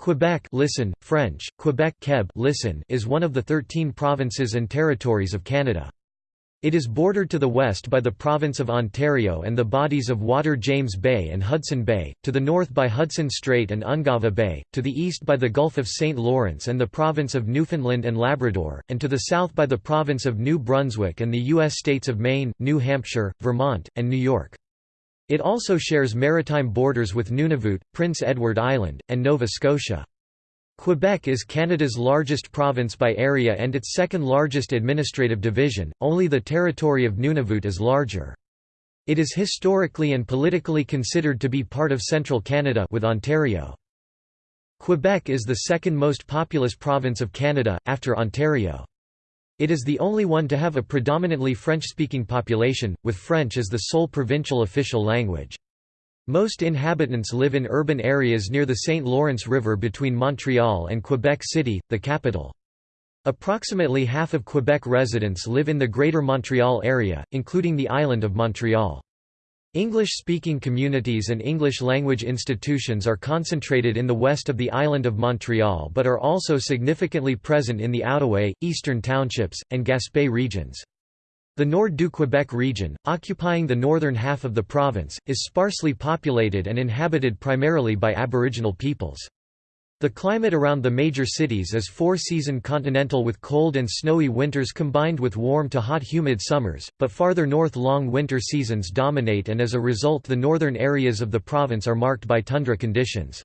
Quebec listen, French, Quebec Queb listen, is one of the 13 provinces and territories of Canada. It is bordered to the west by the province of Ontario and the bodies of water James Bay and Hudson Bay, to the north by Hudson Strait and Ungava Bay, to the east by the Gulf of St. Lawrence and the province of Newfoundland and Labrador, and to the south by the province of New Brunswick and the U.S. states of Maine, New Hampshire, Vermont, and New York. It also shares maritime borders with Nunavut, Prince Edward Island, and Nova Scotia. Quebec is Canada's largest province by area and its second largest administrative division, only the territory of Nunavut is larger. It is historically and politically considered to be part of central Canada with Ontario. Quebec is the second most populous province of Canada, after Ontario. It is the only one to have a predominantly French-speaking population, with French as the sole provincial official language. Most inhabitants live in urban areas near the St. Lawrence River between Montreal and Quebec City, the capital. Approximately half of Quebec residents live in the Greater Montreal area, including the island of Montreal. English-speaking communities and English-language institutions are concentrated in the west of the island of Montreal but are also significantly present in the Outaouais, Eastern Townships, and Gaspé regions. The Nord du Québec region, occupying the northern half of the province, is sparsely populated and inhabited primarily by Aboriginal peoples. The climate around the major cities is four-season continental with cold and snowy winters combined with warm to hot humid summers, but farther north long winter seasons dominate and as a result the northern areas of the province are marked by tundra conditions.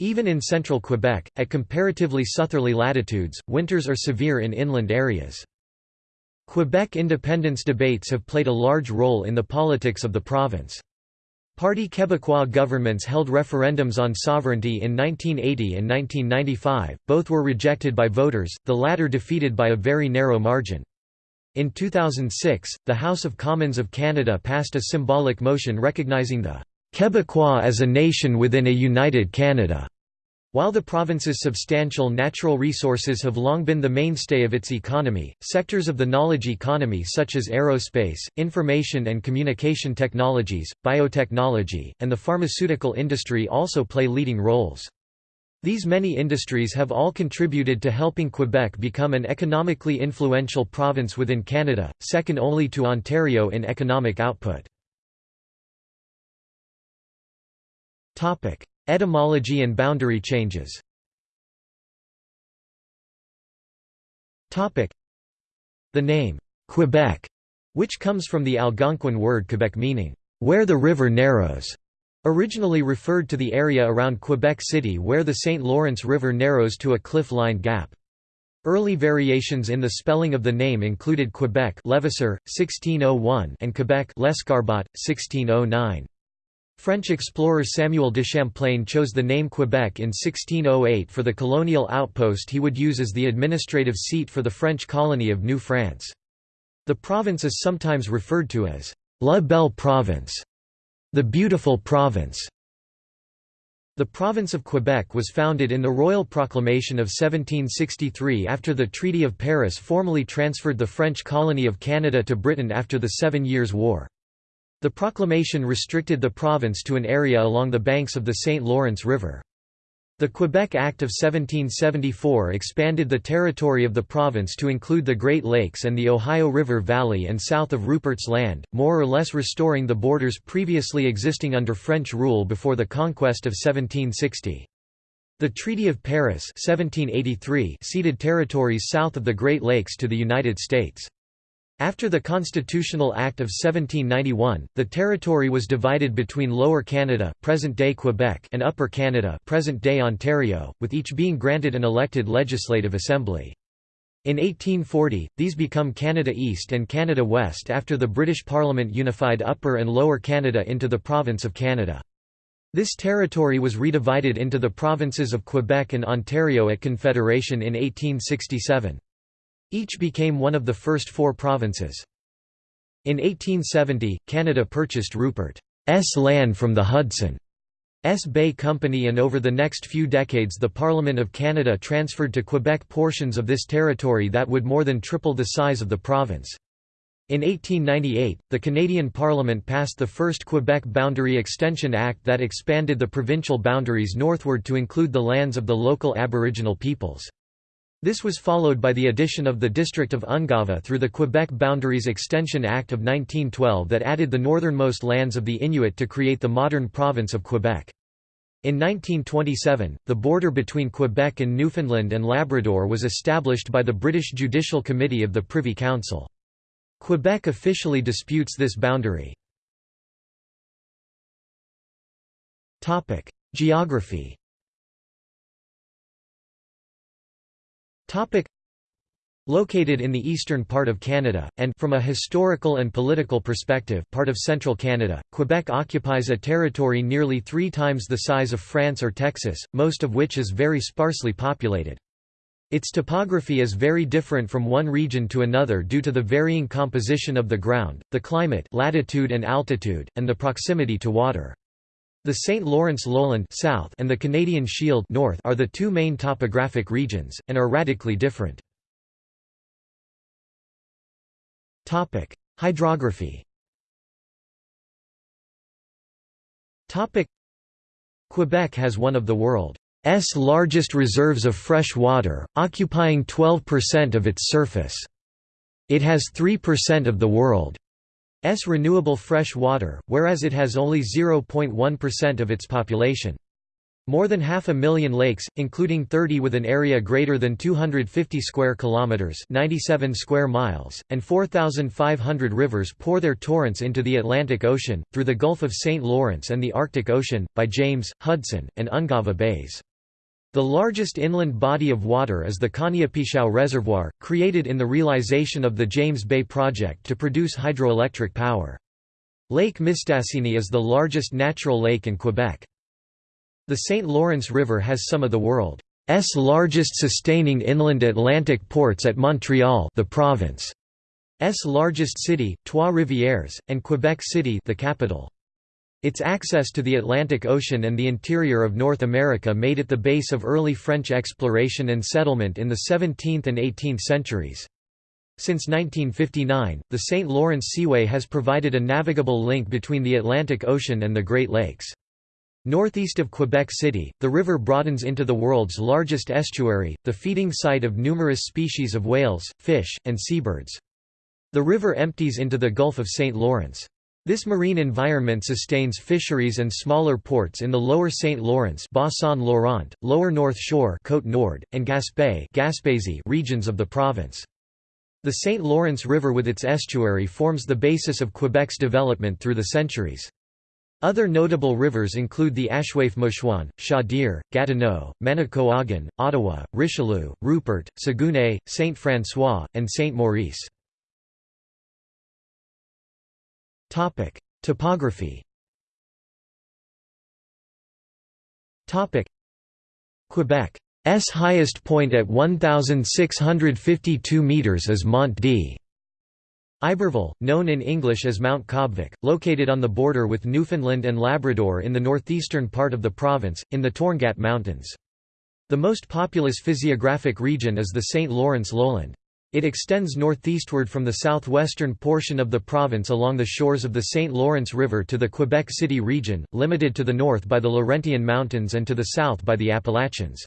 Even in central Quebec, at comparatively southerly latitudes, winters are severe in inland areas. Quebec independence debates have played a large role in the politics of the province. Parti Québécois governments held referendums on sovereignty in 1980 and 1995, both were rejected by voters, the latter defeated by a very narrow margin. In 2006, the House of Commons of Canada passed a symbolic motion recognizing the Québécois as a nation within a united Canada. While the province's substantial natural resources have long been the mainstay of its economy, sectors of the knowledge economy such as aerospace, information and communication technologies, biotechnology, and the pharmaceutical industry also play leading roles. These many industries have all contributed to helping Quebec become an economically influential province within Canada, second only to Ontario in economic output. Etymology and boundary changes The name, Quebec, which comes from the Algonquin word Quebec meaning, where the river narrows, originally referred to the area around Quebec City where the St. Lawrence River narrows to a cliff-lined gap. Early variations in the spelling of the name included Quebec Levasseur, 1601 and Quebec Lescarbot, 1609. French explorer Samuel de Champlain chose the name Quebec in 1608 for the colonial outpost he would use as the administrative seat for the French colony of New France. The province is sometimes referred to as La Belle Province, the beautiful province. The province of Quebec was founded in the Royal Proclamation of 1763 after the Treaty of Paris formally transferred the French colony of Canada to Britain after the Seven Years' War. The proclamation restricted the province to an area along the banks of the St. Lawrence River. The Quebec Act of 1774 expanded the territory of the province to include the Great Lakes and the Ohio River Valley and south of Rupert's Land, more or less restoring the borders previously existing under French rule before the conquest of 1760. The Treaty of Paris 1783 ceded territories south of the Great Lakes to the United States. After the Constitutional Act of 1791, the territory was divided between Lower Canada present-day Quebec and Upper Canada present-day Ontario, with each being granted an elected legislative assembly. In 1840, these become Canada East and Canada West after the British Parliament unified Upper and Lower Canada into the Province of Canada. This territory was redivided into the provinces of Quebec and Ontario at Confederation in 1867. Each became one of the first four provinces. In 1870, Canada purchased Rupert's land from the Hudson's Bay Company and over the next few decades the Parliament of Canada transferred to Quebec portions of this territory that would more than triple the size of the province. In 1898, the Canadian Parliament passed the first Quebec Boundary Extension Act that expanded the provincial boundaries northward to include the lands of the local Aboriginal peoples. This was followed by the addition of the district of Ungava through the Quebec Boundaries Extension Act of 1912 that added the northernmost lands of the Inuit to create the modern province of Quebec. In 1927, the border between Quebec and Newfoundland and Labrador was established by the British Judicial Committee of the Privy Council. Quebec officially disputes this boundary. Geography Located in the eastern part of Canada, and from a historical and political perspective part of central Canada, Quebec occupies a territory nearly three times the size of France or Texas, most of which is very sparsely populated. Its topography is very different from one region to another due to the varying composition of the ground, the climate latitude and altitude, and the proximity to water. The St. Lawrence lowland south and the Canadian Shield north are the two main topographic regions, and are radically different. Hydrography Quebec has one of the world's largest reserves of fresh water, occupying 12% of its surface. It has 3% of the world's renewable fresh water, whereas it has only 0.1% of its population. More than half a million lakes, including 30 with an area greater than 250 square kilometers (97 square miles) and 4,500 rivers pour their torrents into the Atlantic Ocean through the Gulf of St. Lawrence and the Arctic Ocean by James, Hudson, and Ungava bays. The largest inland body of water is the Caniapiscau Reservoir, created in the realization of the James Bay project to produce hydroelectric power. Lake Mistassini is the largest natural lake in Quebec. The St. Lawrence River has some of the world's largest sustaining inland Atlantic ports at Montreal the province's largest city, Trois-Rivières, and Quebec City the capital. Its access to the Atlantic Ocean and the interior of North America made it the base of early French exploration and settlement in the 17th and 18th centuries. Since 1959, the St. Lawrence Seaway has provided a navigable link between the Atlantic Ocean and the Great Lakes. Northeast of Quebec City, the river broadens into the world's largest estuary, the feeding site of numerous species of whales, fish, and seabirds. The river empties into the Gulf of St. Lawrence. This marine environment sustains fisheries and smaller ports in the lower St. Lawrence Bas-Saint-Laurent, lower North Shore Côte Nord, and Gaspé regions of the province. The St. Lawrence River with its estuary forms the basis of Quebec's development through the centuries. Other notable rivers include the Ashuapmushuan, Chaudière, Gatineau, Manicouagan, Ottawa, Richelieu, Rupert, Saguenay, Saint François, and Saint Topography Quebec's highest point at 1,652 metres is Mont D. Iberville, known in English as Mount Caubvick, located on the border with Newfoundland and Labrador in the northeastern part of the province, in the Torngat Mountains. The most populous physiographic region is the St. Lawrence lowland. It extends northeastward from the southwestern portion of the province along the shores of the St. Lawrence River to the Quebec City region, limited to the north by the Laurentian Mountains and to the south by the Appalachians.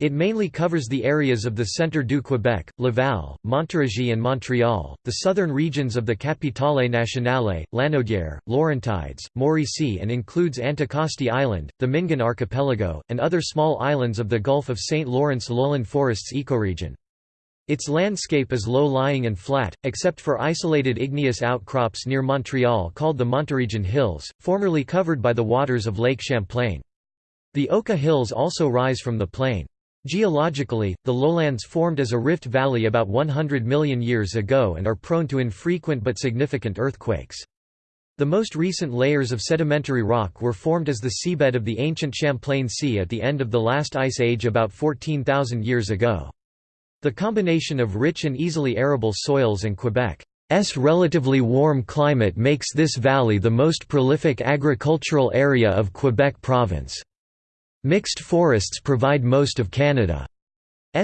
It mainly covers the areas of the Centre du Québec, Laval, Montérégie and Montréal, the southern regions of the Capitale Nationale, Lanaudière, Laurentides, Mauricie and includes Anticosti Island, the Mingan Archipelago, and other small islands of the Gulf of St. Lawrence lowland forests ecoregion. Its landscape is low-lying and flat, except for isolated igneous outcrops near Montreal called the Monteregian Hills, formerly covered by the waters of Lake Champlain. The Oka Hills also rise from the plain. Geologically, the lowlands formed as a rift valley about 100 million years ago and are prone to infrequent but significant earthquakes. The most recent layers of sedimentary rock were formed as the seabed of the ancient Champlain Sea at the end of the last ice age about 14,000 years ago. The combination of rich and easily arable soils and Quebec's relatively warm climate makes this valley the most prolific agricultural area of Quebec province. Mixed forests provide most of Canada's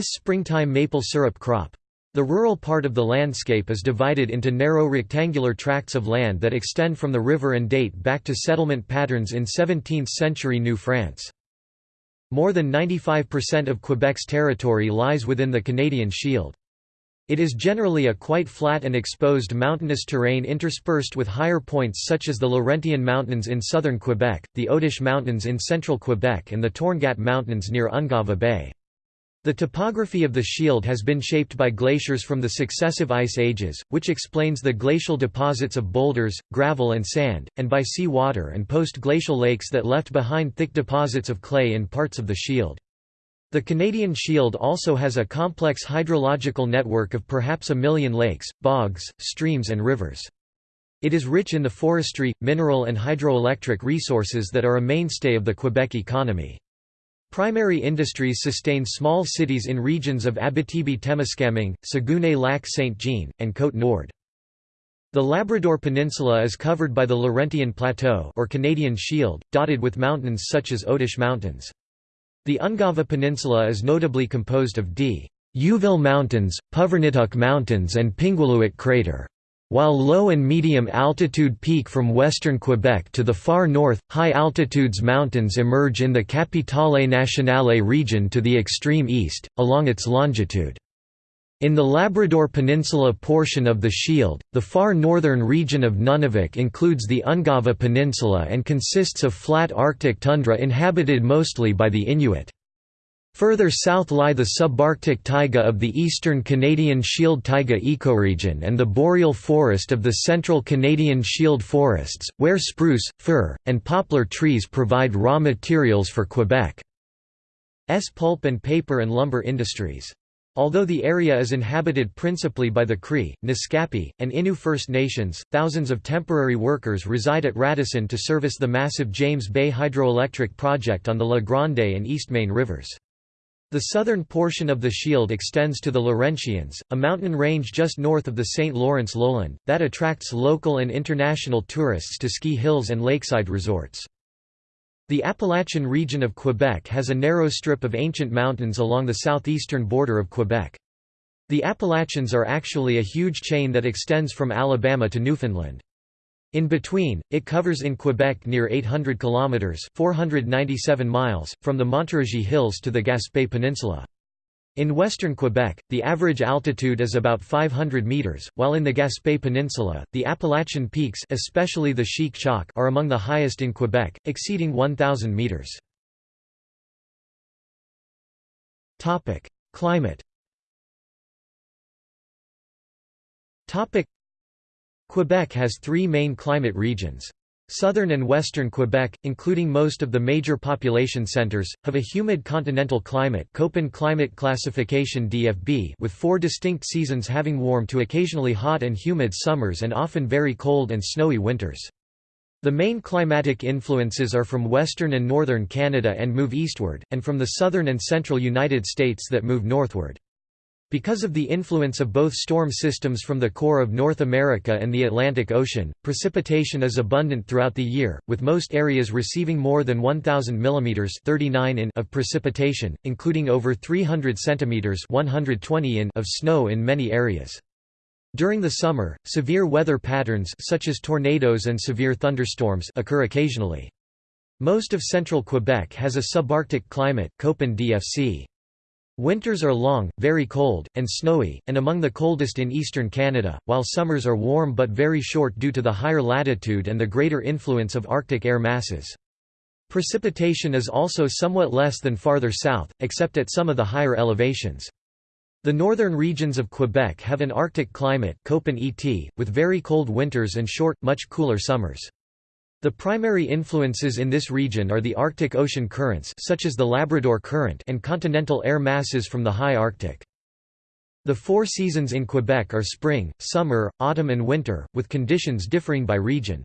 springtime maple syrup crop. The rural part of the landscape is divided into narrow rectangular tracts of land that extend from the river and date back to settlement patterns in 17th-century New France. More than 95% of Quebec's territory lies within the Canadian Shield. It is generally a quite flat and exposed mountainous terrain interspersed with higher points such as the Laurentian Mountains in southern Quebec, the Otish Mountains in central Quebec and the Torngat Mountains near Ungava Bay. The topography of the shield has been shaped by glaciers from the successive ice ages, which explains the glacial deposits of boulders, gravel and sand, and by sea water and post-glacial lakes that left behind thick deposits of clay in parts of the shield. The Canadian Shield also has a complex hydrological network of perhaps a million lakes, bogs, streams and rivers. It is rich in the forestry, mineral and hydroelectric resources that are a mainstay of the Quebec economy. Primary industries sustain small cities in regions of Abitibi-Témiscamingue, Saguenay-Lac-Saint-Jean, and Côte-Nord. The Labrador Peninsula is covered by the Laurentian Plateau or Canadian Shield, dotted with mountains such as Otish Mountains. The Ungava Peninsula is notably composed of d. Youville Mountains, Puvirnituq Mountains and Pingualuit Crater. While low and medium altitude peak from western Quebec to the far north, high altitudes mountains emerge in the Capitale Nationale region to the extreme east, along its longitude. In the Labrador Peninsula portion of the Shield, the far northern region of Nunavik includes the Ungava Peninsula and consists of flat Arctic tundra inhabited mostly by the Inuit. Further south lie the subarctic taiga of the eastern Canadian Shield taiga ecoregion and the boreal forest of the central Canadian Shield forests, where spruce, fir, and poplar trees provide raw materials for Quebec's pulp and paper and lumber industries. Although the area is inhabited principally by the Cree, Naskapi, and Innu First Nations, thousands of temporary workers reside at Radisson to service the massive James Bay hydroelectric project on the La Grande and Eastmain rivers. The southern portion of the Shield extends to the Laurentians, a mountain range just north of the St. Lawrence lowland, that attracts local and international tourists to ski hills and lakeside resorts. The Appalachian region of Quebec has a narrow strip of ancient mountains along the southeastern border of Quebec. The Appalachians are actually a huge chain that extends from Alabama to Newfoundland. In between, it covers in Quebec near 800 kilometers (497 miles) from the Montérégie Hills to the Gaspé Peninsula. In western Quebec, the average altitude is about 500 meters, while in the Gaspé Peninsula, the Appalachian peaks, especially the Chic are among the highest in Quebec, exceeding 1000 meters. Topic: Climate. Quebec has three main climate regions. Southern and western Quebec, including most of the major population centres, have a humid continental climate Köppen climate classification DFB with four distinct seasons having warm to occasionally hot and humid summers and often very cold and snowy winters. The main climatic influences are from western and northern Canada and move eastward, and from the southern and central United States that move northward. Because of the influence of both storm systems from the core of North America and the Atlantic Ocean, precipitation is abundant throughout the year, with most areas receiving more than 1,000 mm 39 in of precipitation, including over 300 cm 120 in of snow in many areas. During the summer, severe weather patterns such as tornadoes and severe thunderstorms occur occasionally. Most of central Quebec has a subarctic climate Köppen DFC. Winters are long, very cold, and snowy, and among the coldest in eastern Canada, while summers are warm but very short due to the higher latitude and the greater influence of Arctic air masses. Precipitation is also somewhat less than farther south, except at some of the higher elevations. The northern regions of Quebec have an Arctic climate with very cold winters and short, much cooler summers. The primary influences in this region are the Arctic Ocean currents such as the Labrador Current and continental air masses from the high Arctic. The four seasons in Quebec are spring, summer, autumn and winter, with conditions differing by region.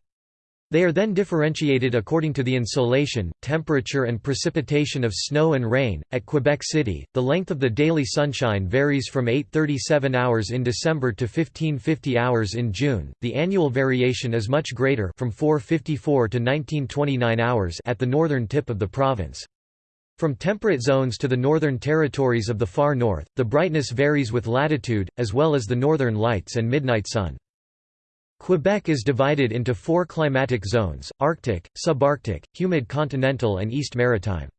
They are then differentiated according to the insolation, temperature, and precipitation of snow and rain. At Quebec City, the length of the daily sunshine varies from 837 hours in December to 1550 hours in June. The annual variation is much greater from 454 to 1929 hours at the northern tip of the province. From temperate zones to the northern territories of the far north, the brightness varies with latitude, as well as the northern lights and midnight sun. Quebec is divided into four climatic zones, Arctic, subarctic, humid continental and East Maritime.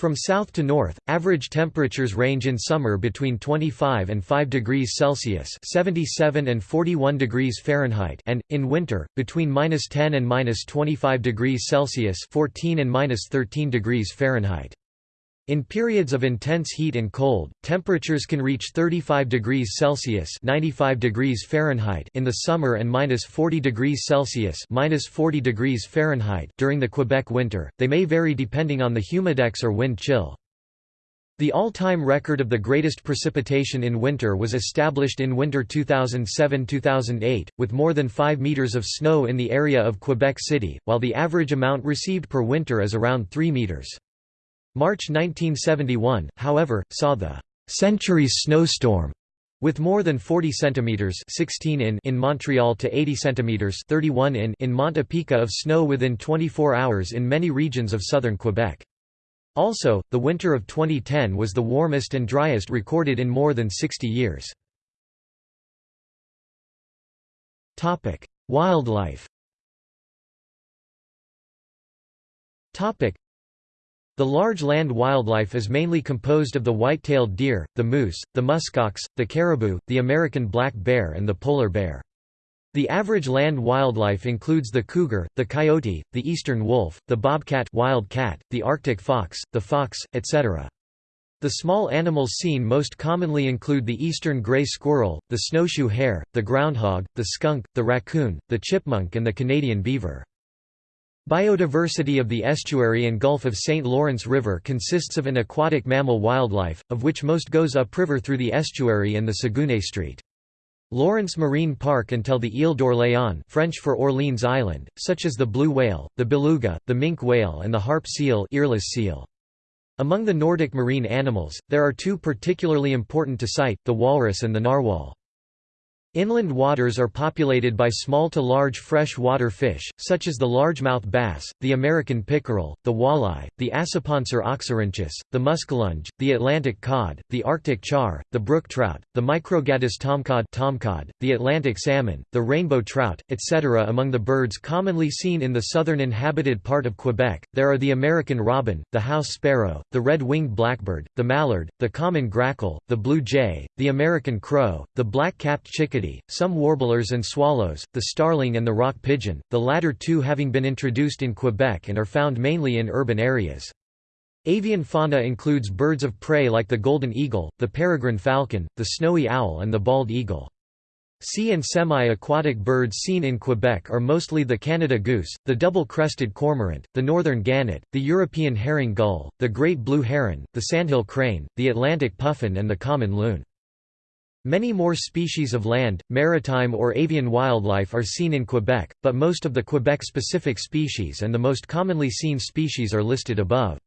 From south to north, average temperatures range in summer between 25 and 5 degrees Celsius (77 and 41 degrees Fahrenheit) and in winter between -10 and -25 degrees Celsius (14 and -13 degrees Fahrenheit). In periods of intense heat and cold, temperatures can reach 35 degrees Celsius (95 degrees Fahrenheit) in the summer and minus 40 degrees Celsius (minus 40 degrees Fahrenheit) during the Quebec winter. They may vary depending on the humidex or wind chill. The all-time record of the greatest precipitation in winter was established in winter 2007–2008, with more than 5 meters of snow in the area of Quebec City, while the average amount received per winter is around 3 meters. March 1971, however, saw the century's snowstorm with more than 40 centimeters 16 in in Montreal to 80 centimeters 31 in in Mont-Apica of snow within 24 hours in many regions of southern Quebec. Also, the winter of 2010 was the warmest and driest recorded in more than 60 years. Topic: Wildlife. Topic: the large land wildlife is mainly composed of the white-tailed deer, the moose, the muskox, the caribou, the American black bear and the polar bear. The average land wildlife includes the cougar, the coyote, the eastern wolf, the bobcat wild cat, the arctic fox, the fox, etc. The small animals seen most commonly include the eastern gray squirrel, the snowshoe hare, the groundhog, the skunk, the raccoon, the chipmunk and the Canadian beaver. Biodiversity of the estuary and Gulf of St. Lawrence River consists of an aquatic mammal wildlife, of which most goes upriver through the estuary and the Saguenay Street. Lawrence Marine Park until the Ile d'Orléans French for Orleans Island, such as the blue whale, the beluga, the minke whale and the harp seal, earless seal. Among the Nordic marine animals, there are two particularly important to sight, the walrus and the narwhal. Inland waters are populated by small to large fresh-water fish, such as the largemouth bass, the American pickerel, the walleye, the Acipenser oxyrinchus, the muskellunge, the Atlantic cod, the Arctic char, the brook trout, the Microgadus tomcod, tomcod the Atlantic salmon, the rainbow trout, etc. Among the birds commonly seen in the southern inhabited part of Quebec, there are the American robin, the house sparrow, the red-winged blackbird, the mallard, the common grackle, the blue jay, the American crow, the black-capped chickadee some warblers and swallows, the starling and the rock pigeon, the latter two having been introduced in Quebec and are found mainly in urban areas. Avian fauna includes birds of prey like the golden eagle, the peregrine falcon, the snowy owl and the bald eagle. Sea and semi-aquatic birds seen in Quebec are mostly the Canada goose, the double-crested cormorant, the northern gannet, the European herring gull, the great blue heron, the sandhill crane, the Atlantic puffin and the common loon. Many more species of land, maritime or avian wildlife are seen in Quebec, but most of the Quebec-specific species and the most commonly seen species are listed above.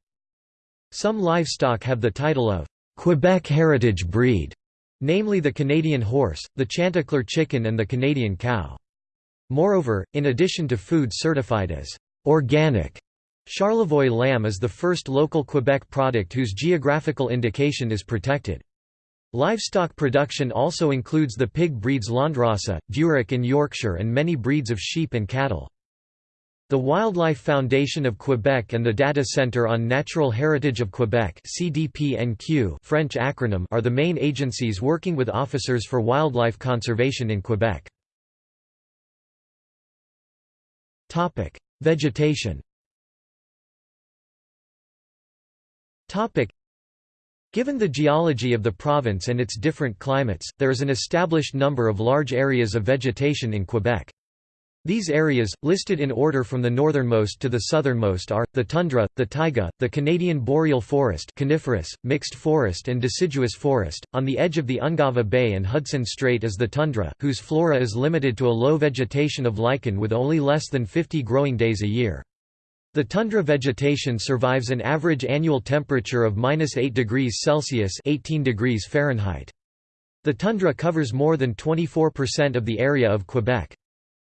Some livestock have the title of Quebec heritage breed, namely the Canadian horse, the Chantecler chicken and the Canadian cow. Moreover, in addition to food certified as organic, Charlevoix lamb is the first local Quebec product whose geographical indication is protected. Livestock production also includes the pig breeds Landrace, Duroc in Yorkshire and many breeds of sheep and cattle. The Wildlife Foundation of Quebec and the Data Centre on Natural Heritage of Quebec French acronym are the main agencies working with officers for wildlife conservation in Quebec. Vegetation Given the geology of the province and its different climates, there is an established number of large areas of vegetation in Quebec. These areas, listed in order from the northernmost to the southernmost are, the tundra, the taiga, the Canadian boreal forest coniferous, mixed forest and deciduous forest. On the edge of the Ungava Bay and Hudson Strait is the tundra, whose flora is limited to a low vegetation of lichen with only less than 50 growing days a year. The tundra vegetation survives an average annual temperature of minus 8 degrees Celsius 18 degrees Fahrenheit. The tundra covers more than 24% of the area of Quebec.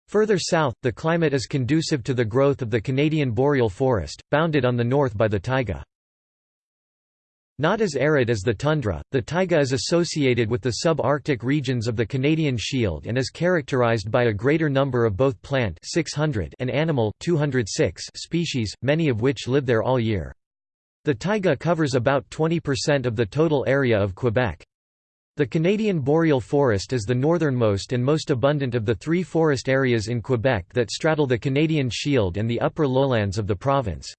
Further south, the climate is conducive to the growth of the Canadian boreal forest, bounded on the north by the taiga. Not as arid as the tundra, the taiga is associated with the sub-Arctic regions of the Canadian Shield and is characterized by a greater number of both plant 600 and animal 206 species, many of which live there all year. The taiga covers about 20% of the total area of Quebec. The Canadian boreal forest is the northernmost and most abundant of the three forest areas in Quebec that straddle the Canadian Shield and the upper lowlands of the province.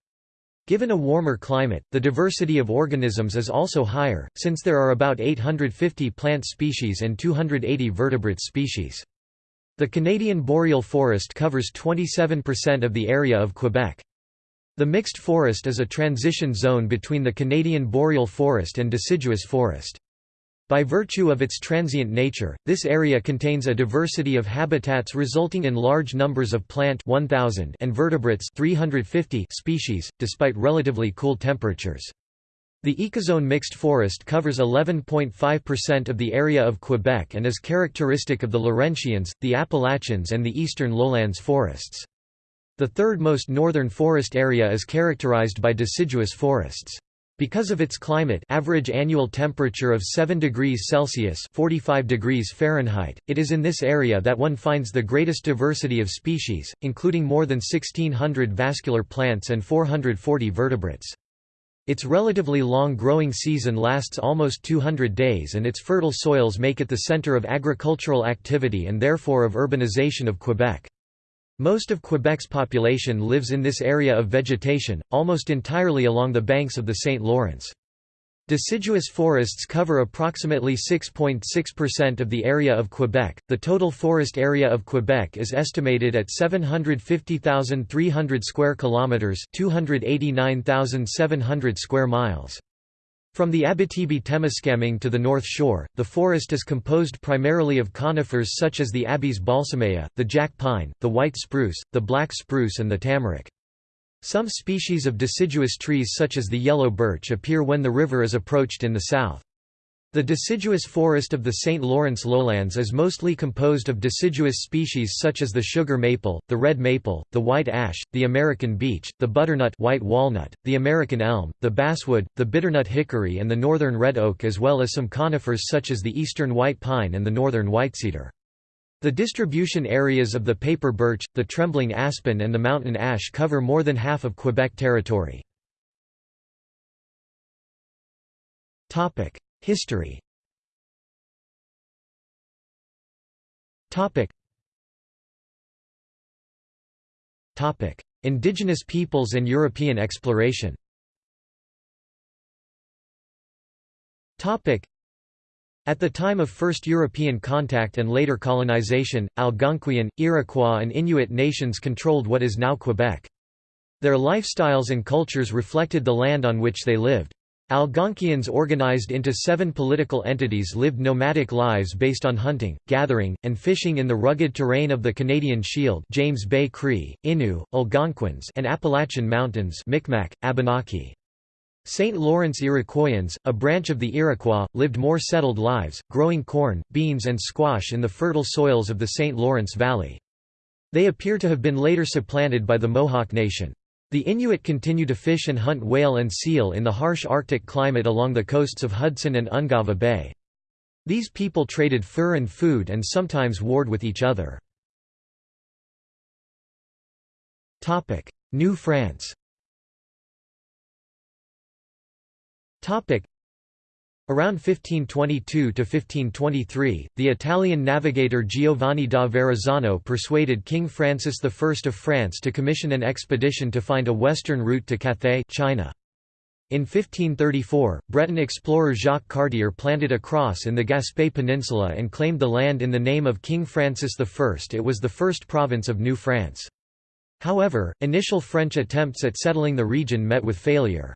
Given a warmer climate, the diversity of organisms is also higher, since there are about 850 plant species and 280 vertebrate species. The Canadian boreal forest covers 27% of the area of Quebec. The mixed forest is a transition zone between the Canadian boreal forest and deciduous forest. By virtue of its transient nature, this area contains a diversity of habitats resulting in large numbers of plant 1000 and vertebrates 350 species, despite relatively cool temperatures. The ecozone mixed forest covers 11.5% of the area of Quebec and is characteristic of the Laurentians, the Appalachians and the eastern lowlands forests. The third most northern forest area is characterized by deciduous forests. Because of its climate average annual temperature of 7 degrees Celsius 45 degrees Fahrenheit, it is in this area that one finds the greatest diversity of species, including more than 1600 vascular plants and 440 vertebrates. Its relatively long growing season lasts almost 200 days and its fertile soils make it the center of agricultural activity and therefore of urbanization of Quebec. Most of Quebec's population lives in this area of vegetation, almost entirely along the banks of the St. Lawrence. Deciduous forests cover approximately 6.6% of the area of Quebec. The total forest area of Quebec is estimated at 750,300 square kilometers, 289,700 square miles. From the Abitibi-Temiskaming to the North Shore, the forest is composed primarily of conifers such as the Abies balsamea, the jack pine, the white spruce, the black spruce and the tamarack. Some species of deciduous trees such as the yellow birch appear when the river is approached in the south. The deciduous forest of the St. Lawrence lowlands is mostly composed of deciduous species such as the sugar maple, the red maple, the white ash, the American beech, the butternut white walnut, the American elm, the basswood, the bitternut hickory and the northern red oak as well as some conifers such as the eastern white pine and the northern whitecedar. The distribution areas of the paper birch, the trembling aspen and the mountain ash cover more than half of Quebec territory. History. Indigenous peoples and European exploration. At the time of first European contact and later colonization, Algonquian, Iroquois and Inuit nations controlled what is now Quebec. Their lifestyles and cultures reflected the land on which they lived. Algonquians organized into seven political entities lived nomadic lives based on hunting, gathering, and fishing in the rugged terrain of the Canadian Shield James Bay Cree, Innu, Algonquins and Appalachian Mountains Micmac, Abenaki. St. Lawrence Iroquoians, a branch of the Iroquois, lived more settled lives, growing corn, beans and squash in the fertile soils of the St. Lawrence Valley. They appear to have been later supplanted by the Mohawk Nation. The Inuit continue to fish and hunt whale and seal in the harsh Arctic climate along the coasts of Hudson and Ungava Bay. These people traded fur and food and sometimes warred with each other. New France Around 1522–1523, the Italian navigator Giovanni da Verrazzano persuaded King Francis I of France to commission an expedition to find a western route to Cathay China. In 1534, Breton explorer Jacques Cartier planted a cross in the Gaspé Peninsula and claimed the land in the name of King Francis I. It was the first province of New France. However, initial French attempts at settling the region met with failure.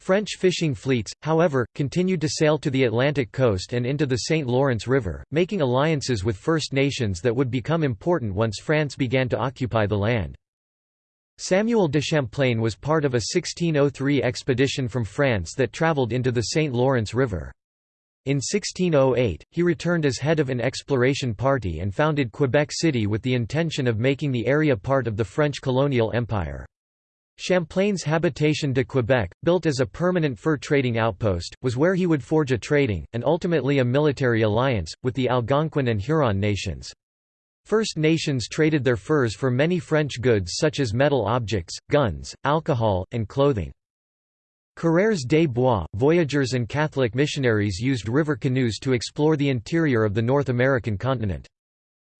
French fishing fleets, however, continued to sail to the Atlantic coast and into the St. Lawrence River, making alliances with First Nations that would become important once France began to occupy the land. Samuel de Champlain was part of a 1603 expedition from France that travelled into the St. Lawrence River. In 1608, he returned as head of an exploration party and founded Quebec City with the intention of making the area part of the French colonial empire. Champlain's Habitation de Quebec, built as a permanent fur trading outpost, was where he would forge a trading, and ultimately a military alliance, with the Algonquin and Huron nations. First Nations traded their furs for many French goods such as metal objects, guns, alcohol, and clothing. Coureurs des Bois, voyageurs and Catholic missionaries used river canoes to explore the interior of the North American continent.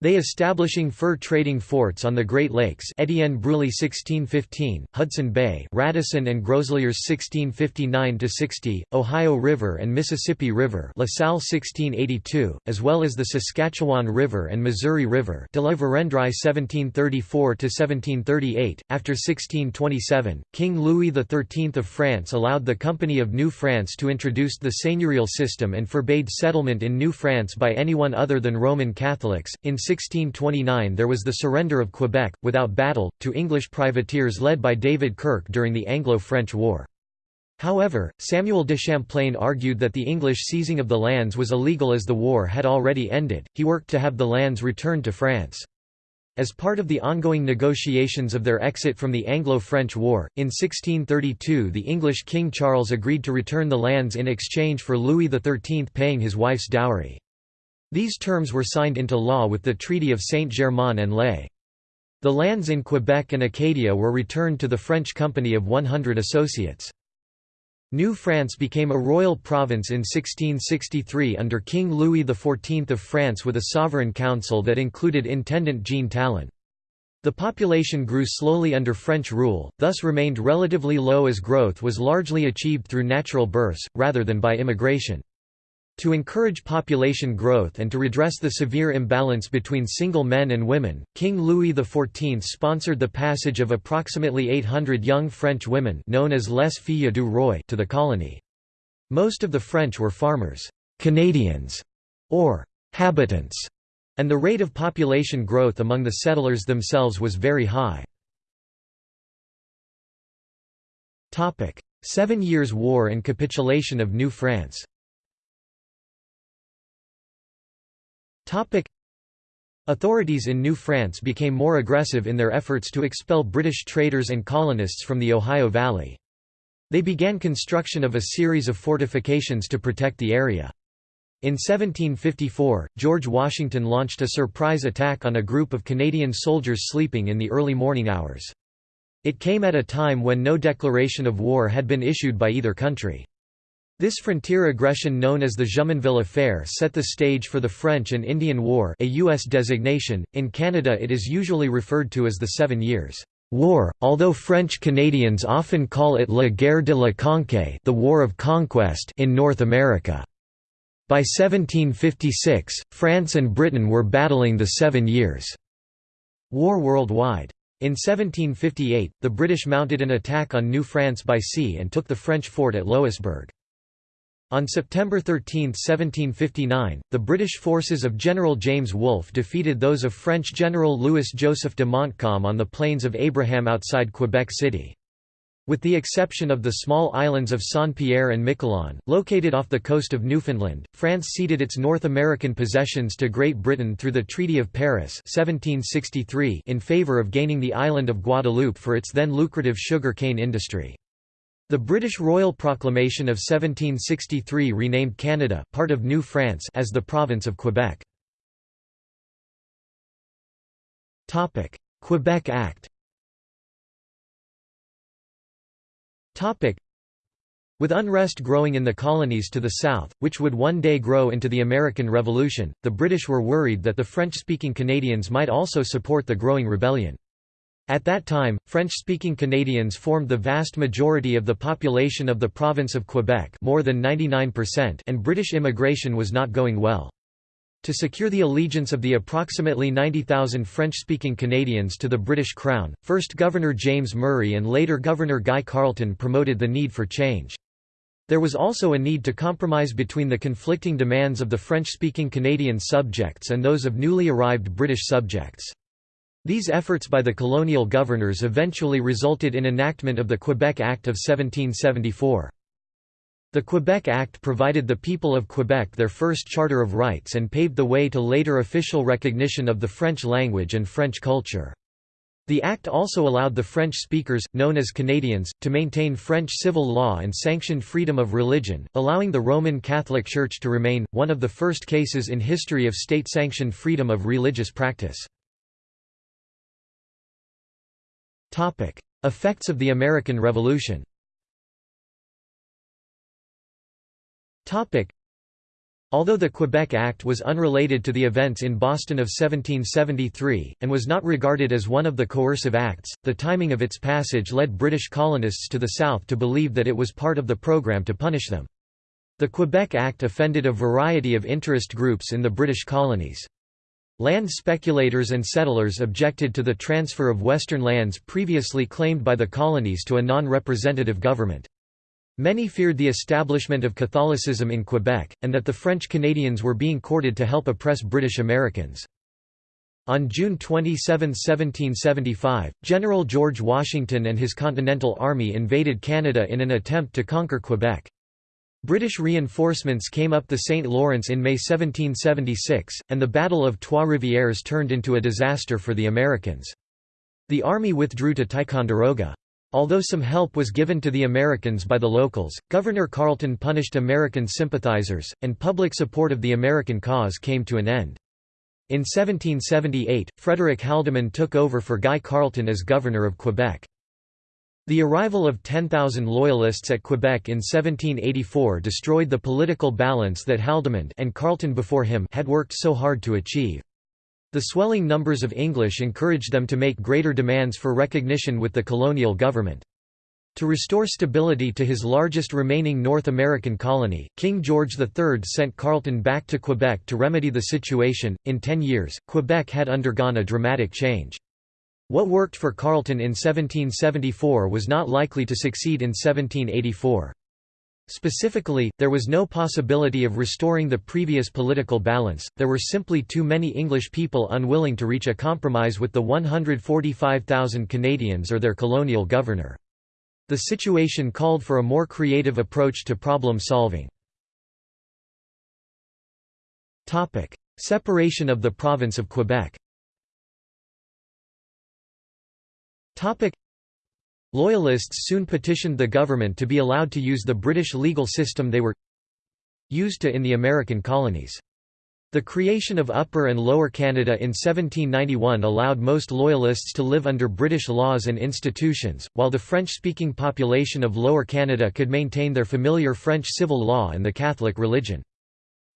They establishing fur trading forts on the Great Lakes Etienne Brulé 1615, Hudson Bay Radisson and Groseilliers 1659–60, Ohio River and Mississippi River La Salle 1682, as well as the Saskatchewan River and Missouri River de la Vérendrye 1734–1738. After 1627, King Louis XIII of France allowed the Company of New France to introduce the seigneurial system and forbade settlement in New France by anyone other than Roman Catholics. In 1629 there was the surrender of Quebec, without battle, to English privateers led by David Kirke during the Anglo-French War. However, Samuel de Champlain argued that the English seizing of the lands was illegal as the war had already ended, he worked to have the lands returned to France. As part of the ongoing negotiations of their exit from the Anglo-French War, in 1632 the English King Charles agreed to return the lands in exchange for Louis XIII paying his wife's dowry. These terms were signed into law with the Treaty of Saint-Germain-en-Laye. The lands in Quebec and Acadia were returned to the French Company of 100 Associates. New France became a royal province in 1663 under King Louis XIV of France with a sovereign council that included Intendant Jean Talon. The population grew slowly under French rule, thus remained relatively low as growth was largely achieved through natural births, rather than by immigration. To encourage population growth and to redress the severe imbalance between single men and women, King Louis XIV sponsored the passage of approximately 800 young French women known as les filles du roi to the colony. Most of the French were farmers, Canadians, or habitants, and the rate of population growth among the settlers themselves was very high. Seven Years' War and capitulation of New France Authorities in New France became more aggressive in their efforts to expel British traders and colonists from the Ohio Valley. They began construction of a series of fortifications to protect the area. In 1754, George Washington launched a surprise attack on a group of Canadian soldiers sleeping in the early morning hours. It came at a time when no declaration of war had been issued by either country. This frontier aggression known as the Jumonville Affair set the stage for the French and Indian War a U.S. designation, in Canada it is usually referred to as the Seven Years' War, although French Canadians often call it La Guerre de la Conquête the War of Conquest in North America. By 1756, France and Britain were battling the Seven Years' War worldwide. In 1758, the British mounted an attack on New France by sea and took the French fort at Louisbourg. On September 13, 1759, the British forces of General James Wolfe defeated those of French General Louis-Joseph de Montcalm on the Plains of Abraham outside Quebec City. With the exception of the small islands of Saint-Pierre and Miquelon, located off the coast of Newfoundland, France ceded its North American possessions to Great Britain through the Treaty of Paris 1763 in favour of gaining the island of Guadeloupe for its then lucrative sugar cane industry. The British Royal Proclamation of 1763 renamed Canada part of New France as the province of Quebec. Quebec Act. With unrest growing in the colonies to the south, which would one day grow into the American Revolution, the British were worried that the French-speaking Canadians might also support the growing rebellion. At that time, French-speaking Canadians formed the vast majority of the population of the province of Quebec more than 99% and British immigration was not going well. To secure the allegiance of the approximately 90,000 French-speaking Canadians to the British Crown, first Governor James Murray and later Governor Guy Carleton promoted the need for change. There was also a need to compromise between the conflicting demands of the French-speaking Canadian subjects and those of newly arrived British subjects. These efforts by the colonial governors eventually resulted in enactment of the Quebec Act of 1774. The Quebec Act provided the people of Quebec their first Charter of Rights and paved the way to later official recognition of the French language and French culture. The act also allowed the French speakers, known as Canadians, to maintain French civil law and sanctioned freedom of religion, allowing the Roman Catholic Church to remain, one of the first cases in history of state-sanctioned freedom of religious practice. Effects of the American Revolution Although the Quebec Act was unrelated to the events in Boston of 1773, and was not regarded as one of the coercive acts, the timing of its passage led British colonists to the south to believe that it was part of the program to punish them. The Quebec Act offended a variety of interest groups in the British colonies. Land speculators and settlers objected to the transfer of western lands previously claimed by the colonies to a non-representative government. Many feared the establishment of Catholicism in Quebec, and that the French Canadians were being courted to help oppress British Americans. On June 27, 1775, General George Washington and his Continental Army invaded Canada in an attempt to conquer Quebec. British reinforcements came up the St. Lawrence in May 1776, and the Battle of Trois-Rivières turned into a disaster for the Americans. The army withdrew to Ticonderoga. Although some help was given to the Americans by the locals, Governor Carleton punished American sympathizers, and public support of the American cause came to an end. In 1778, Frederick Haldimand took over for Guy Carleton as governor of Quebec. The arrival of 10,000 Loyalists at Quebec in 1784 destroyed the political balance that Haldimand and Carleton before him had worked so hard to achieve. The swelling numbers of English encouraged them to make greater demands for recognition with the colonial government. To restore stability to his largest remaining North American colony, King George III sent Carleton back to Quebec to remedy the situation. In ten years, Quebec had undergone a dramatic change. What worked for Carleton in 1774 was not likely to succeed in 1784. Specifically, there was no possibility of restoring the previous political balance, there were simply too many English people unwilling to reach a compromise with the 145,000 Canadians or their colonial governor. The situation called for a more creative approach to problem solving. Separation of the province of Quebec Loyalists soon petitioned the government to be allowed to use the British legal system they were used to in the American colonies. The creation of Upper and Lower Canada in 1791 allowed most Loyalists to live under British laws and institutions, while the French-speaking population of Lower Canada could maintain their familiar French civil law and the Catholic religion.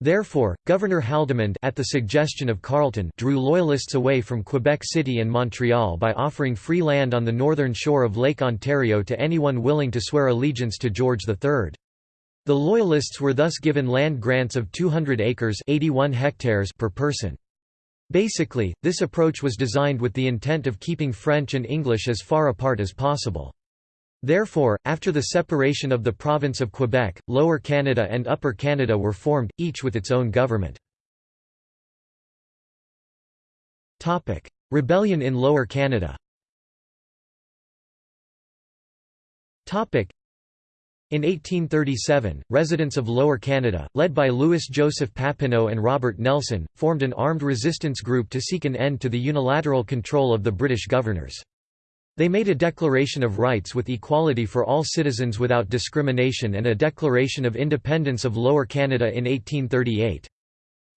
Therefore, Governor Haldimand at the suggestion of Carleton drew Loyalists away from Quebec City and Montreal by offering free land on the northern shore of Lake Ontario to anyone willing to swear allegiance to George III. The Loyalists were thus given land grants of 200 acres 81 hectares per person. Basically, this approach was designed with the intent of keeping French and English as far apart as possible. Therefore, after the separation of the province of Quebec, Lower Canada and Upper Canada were formed, each with its own government. Rebellion in Lower Canada in 1837, residents of Lower Canada, led by Louis-Joseph Papineau and Robert Nelson, formed an armed resistance group to seek an end to the unilateral control of the British governors. They made a Declaration of Rights with equality for all citizens without discrimination and a Declaration of Independence of Lower Canada in 1838.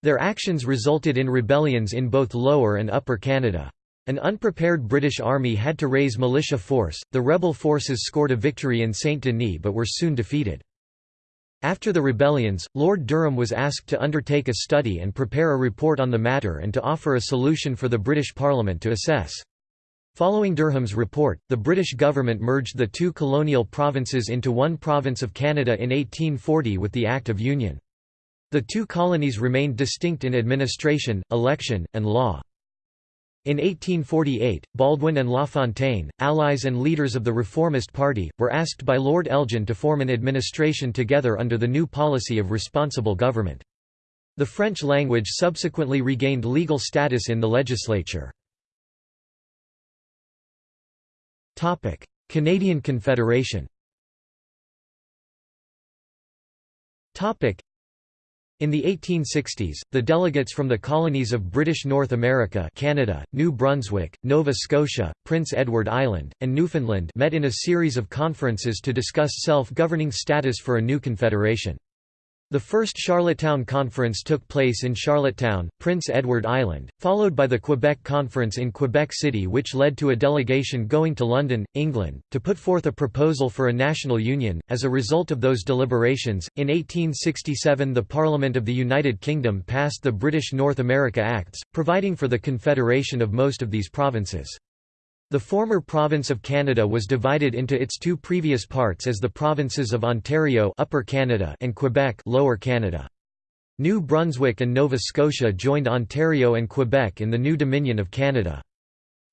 Their actions resulted in rebellions in both Lower and Upper Canada. An unprepared British army had to raise militia force, the rebel forces scored a victory in Saint-Denis but were soon defeated. After the rebellions, Lord Durham was asked to undertake a study and prepare a report on the matter and to offer a solution for the British Parliament to assess. Following Durham's report, the British government merged the two colonial provinces into one province of Canada in 1840 with the Act of Union. The two colonies remained distinct in administration, election, and law. In 1848, Baldwin and LaFontaine, allies and leaders of the Reformist Party, were asked by Lord Elgin to form an administration together under the new policy of responsible government. The French language subsequently regained legal status in the legislature. Topic: Canadian Confederation. Topic: In the 1860s, the delegates from the colonies of British North America Canada, New Brunswick, Nova Scotia, Prince Edward Island, and Newfoundland met in a series of conferences to discuss self-governing status for a new confederation. The first Charlottetown Conference took place in Charlottetown, Prince Edward Island, followed by the Quebec Conference in Quebec City which led to a delegation going to London, England, to put forth a proposal for a national union. As a result of those deliberations, in 1867 the Parliament of the United Kingdom passed the British North America Acts, providing for the confederation of most of these provinces. The former province of Canada was divided into its two previous parts as the provinces of Ontario Upper Canada and Quebec Lower Canada. New Brunswick and Nova Scotia joined Ontario and Quebec in the new Dominion of Canada.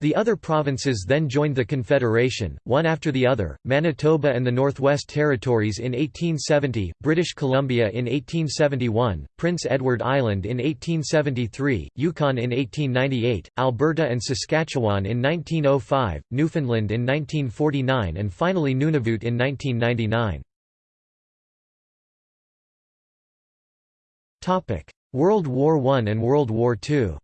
The other provinces then joined the Confederation, one after the other, Manitoba and the Northwest Territories in 1870, British Columbia in 1871, Prince Edward Island in 1873, Yukon in 1898, Alberta and Saskatchewan in 1905, Newfoundland in 1949 and finally Nunavut in 1999. World War I and World War II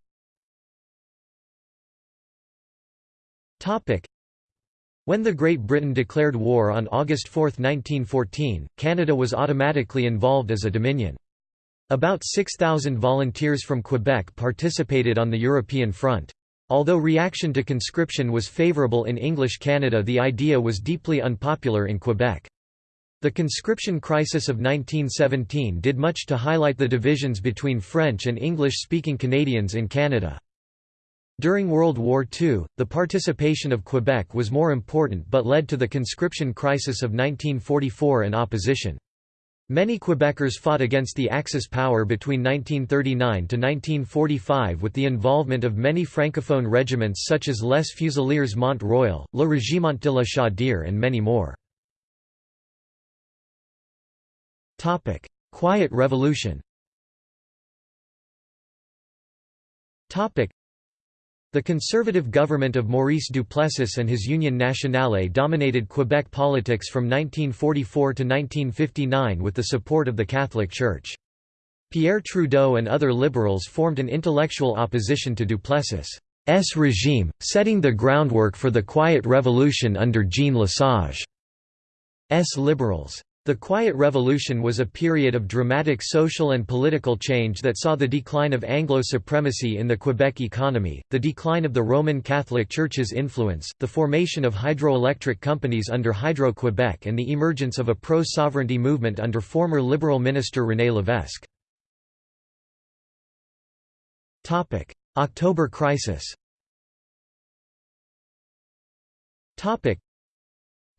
When the Great Britain declared war on August 4, 1914, Canada was automatically involved as a dominion. About 6,000 volunteers from Quebec participated on the European front. Although reaction to conscription was favourable in English Canada the idea was deeply unpopular in Quebec. The conscription crisis of 1917 did much to highlight the divisions between French and English-speaking Canadians in Canada. During World War II, the participation of Quebec was more important but led to the conscription crisis of 1944 and opposition. Many Quebecers fought against the Axis power between 1939 to 1945 with the involvement of many francophone regiments such as Les Fusiliers Mont Royal, Le Régiment de la Chaudière and many more. Quiet Revolution the conservative government of Maurice Duplessis and his Union Nationale dominated Quebec politics from 1944 to 1959 with the support of the Catholic Church. Pierre Trudeau and other liberals formed an intellectual opposition to Duplessis' regime, setting the groundwork for the Quiet Revolution under Jean Lesage's liberals. The Quiet Revolution was a period of dramatic social and political change that saw the decline of Anglo supremacy in the Quebec economy, the decline of the Roman Catholic Church's influence, the formation of hydroelectric companies under Hydro-Quebec and the emergence of a pro-sovereignty movement under former Liberal Minister René Lévesque. October crisis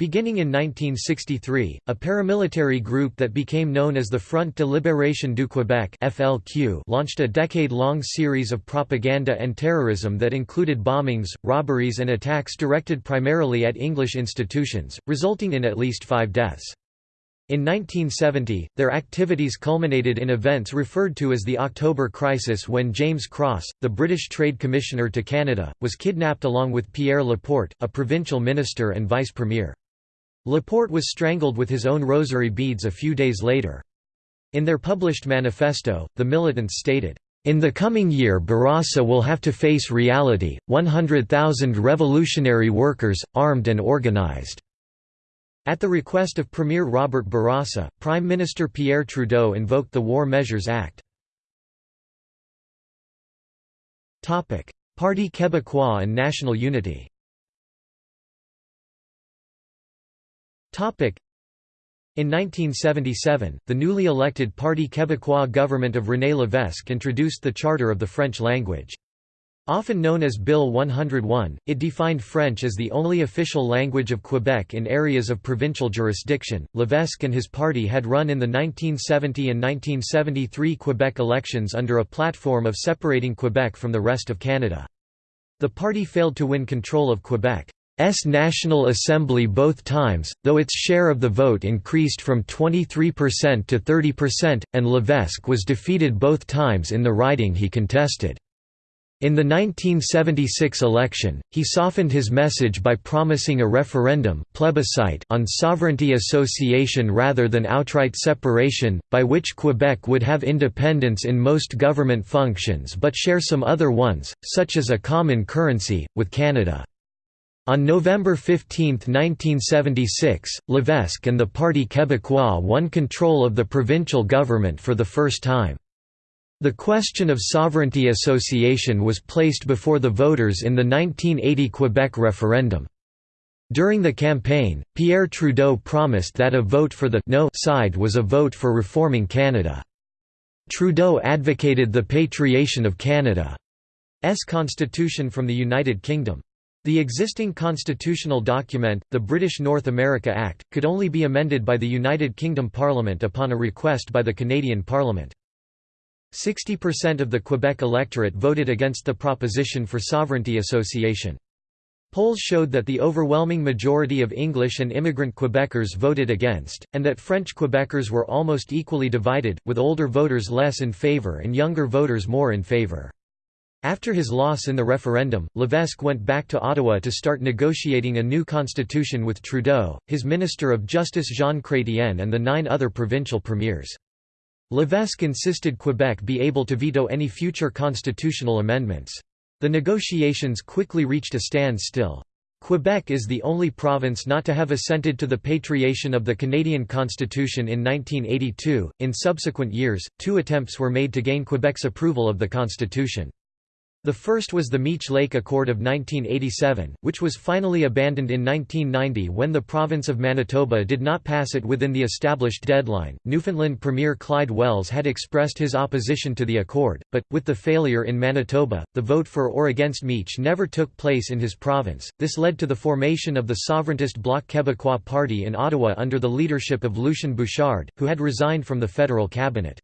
Beginning in 1963, a paramilitary group that became known as the Front de Libération du Québec (FLQ) launched a decade-long series of propaganda and terrorism that included bombings, robberies and attacks directed primarily at English institutions, resulting in at least 5 deaths. In 1970, their activities culminated in events referred to as the October Crisis when James Cross, the British Trade Commissioner to Canada, was kidnapped along with Pierre Laporte, a provincial minister and vice premier. Laporte was strangled with his own rosary beads a few days later. In their published manifesto, the militants stated, "...in the coming year Bourassa will have to face reality, 100,000 revolutionary workers, armed and organized." At the request of Premier Robert Bourassa, Prime Minister Pierre Trudeau invoked the War Measures Act. Parti Québécois and national unity In 1977, the newly elected Parti Québécois government of René Lévesque introduced the Charter of the French language. Often known as Bill 101, it defined French as the only official language of Quebec in areas of provincial jurisdiction. Lévesque and his party had run in the 1970 and 1973 Quebec elections under a platform of separating Quebec from the rest of Canada. The party failed to win control of Quebec. S National Assembly both times, though its share of the vote increased from 23% to 30%, and Lévesque was defeated both times in the riding he contested. In the 1976 election, he softened his message by promising a referendum plebiscite on sovereignty association rather than outright separation, by which Quebec would have independence in most government functions but share some other ones, such as a common currency, with Canada. On November 15, 1976, Levesque and the Parti Québécois won control of the provincial government for the first time. The question of sovereignty association was placed before the voters in the 1980 Quebec referendum. During the campaign, Pierre Trudeau promised that a vote for the no side was a vote for reforming Canada. Trudeau advocated the patriation of Canada's constitution from the United Kingdom. The existing constitutional document, the British North America Act, could only be amended by the United Kingdom Parliament upon a request by the Canadian Parliament. 60% of the Quebec electorate voted against the proposition for sovereignty association. Polls showed that the overwhelming majority of English and immigrant Quebecers voted against, and that French Quebecers were almost equally divided, with older voters less in favour and younger voters more in favour. After his loss in the referendum, Levesque went back to Ottawa to start negotiating a new constitution with Trudeau, his Minister of Justice Jean Chrétien and the nine other provincial premiers. Levesque insisted Quebec be able to veto any future constitutional amendments. The negotiations quickly reached a standstill. Quebec is the only province not to have assented to the patriation of the Canadian Constitution in 1982. In subsequent years, two attempts were made to gain Quebec's approval of the Constitution. The first was the Meech Lake Accord of 1987, which was finally abandoned in 1990 when the province of Manitoba did not pass it within the established deadline. Newfoundland Premier Clyde Wells had expressed his opposition to the accord, but, with the failure in Manitoba, the vote for or against Meech never took place in his province. This led to the formation of the sovereigntist Bloc Québécois Party in Ottawa under the leadership of Lucien Bouchard, who had resigned from the federal cabinet.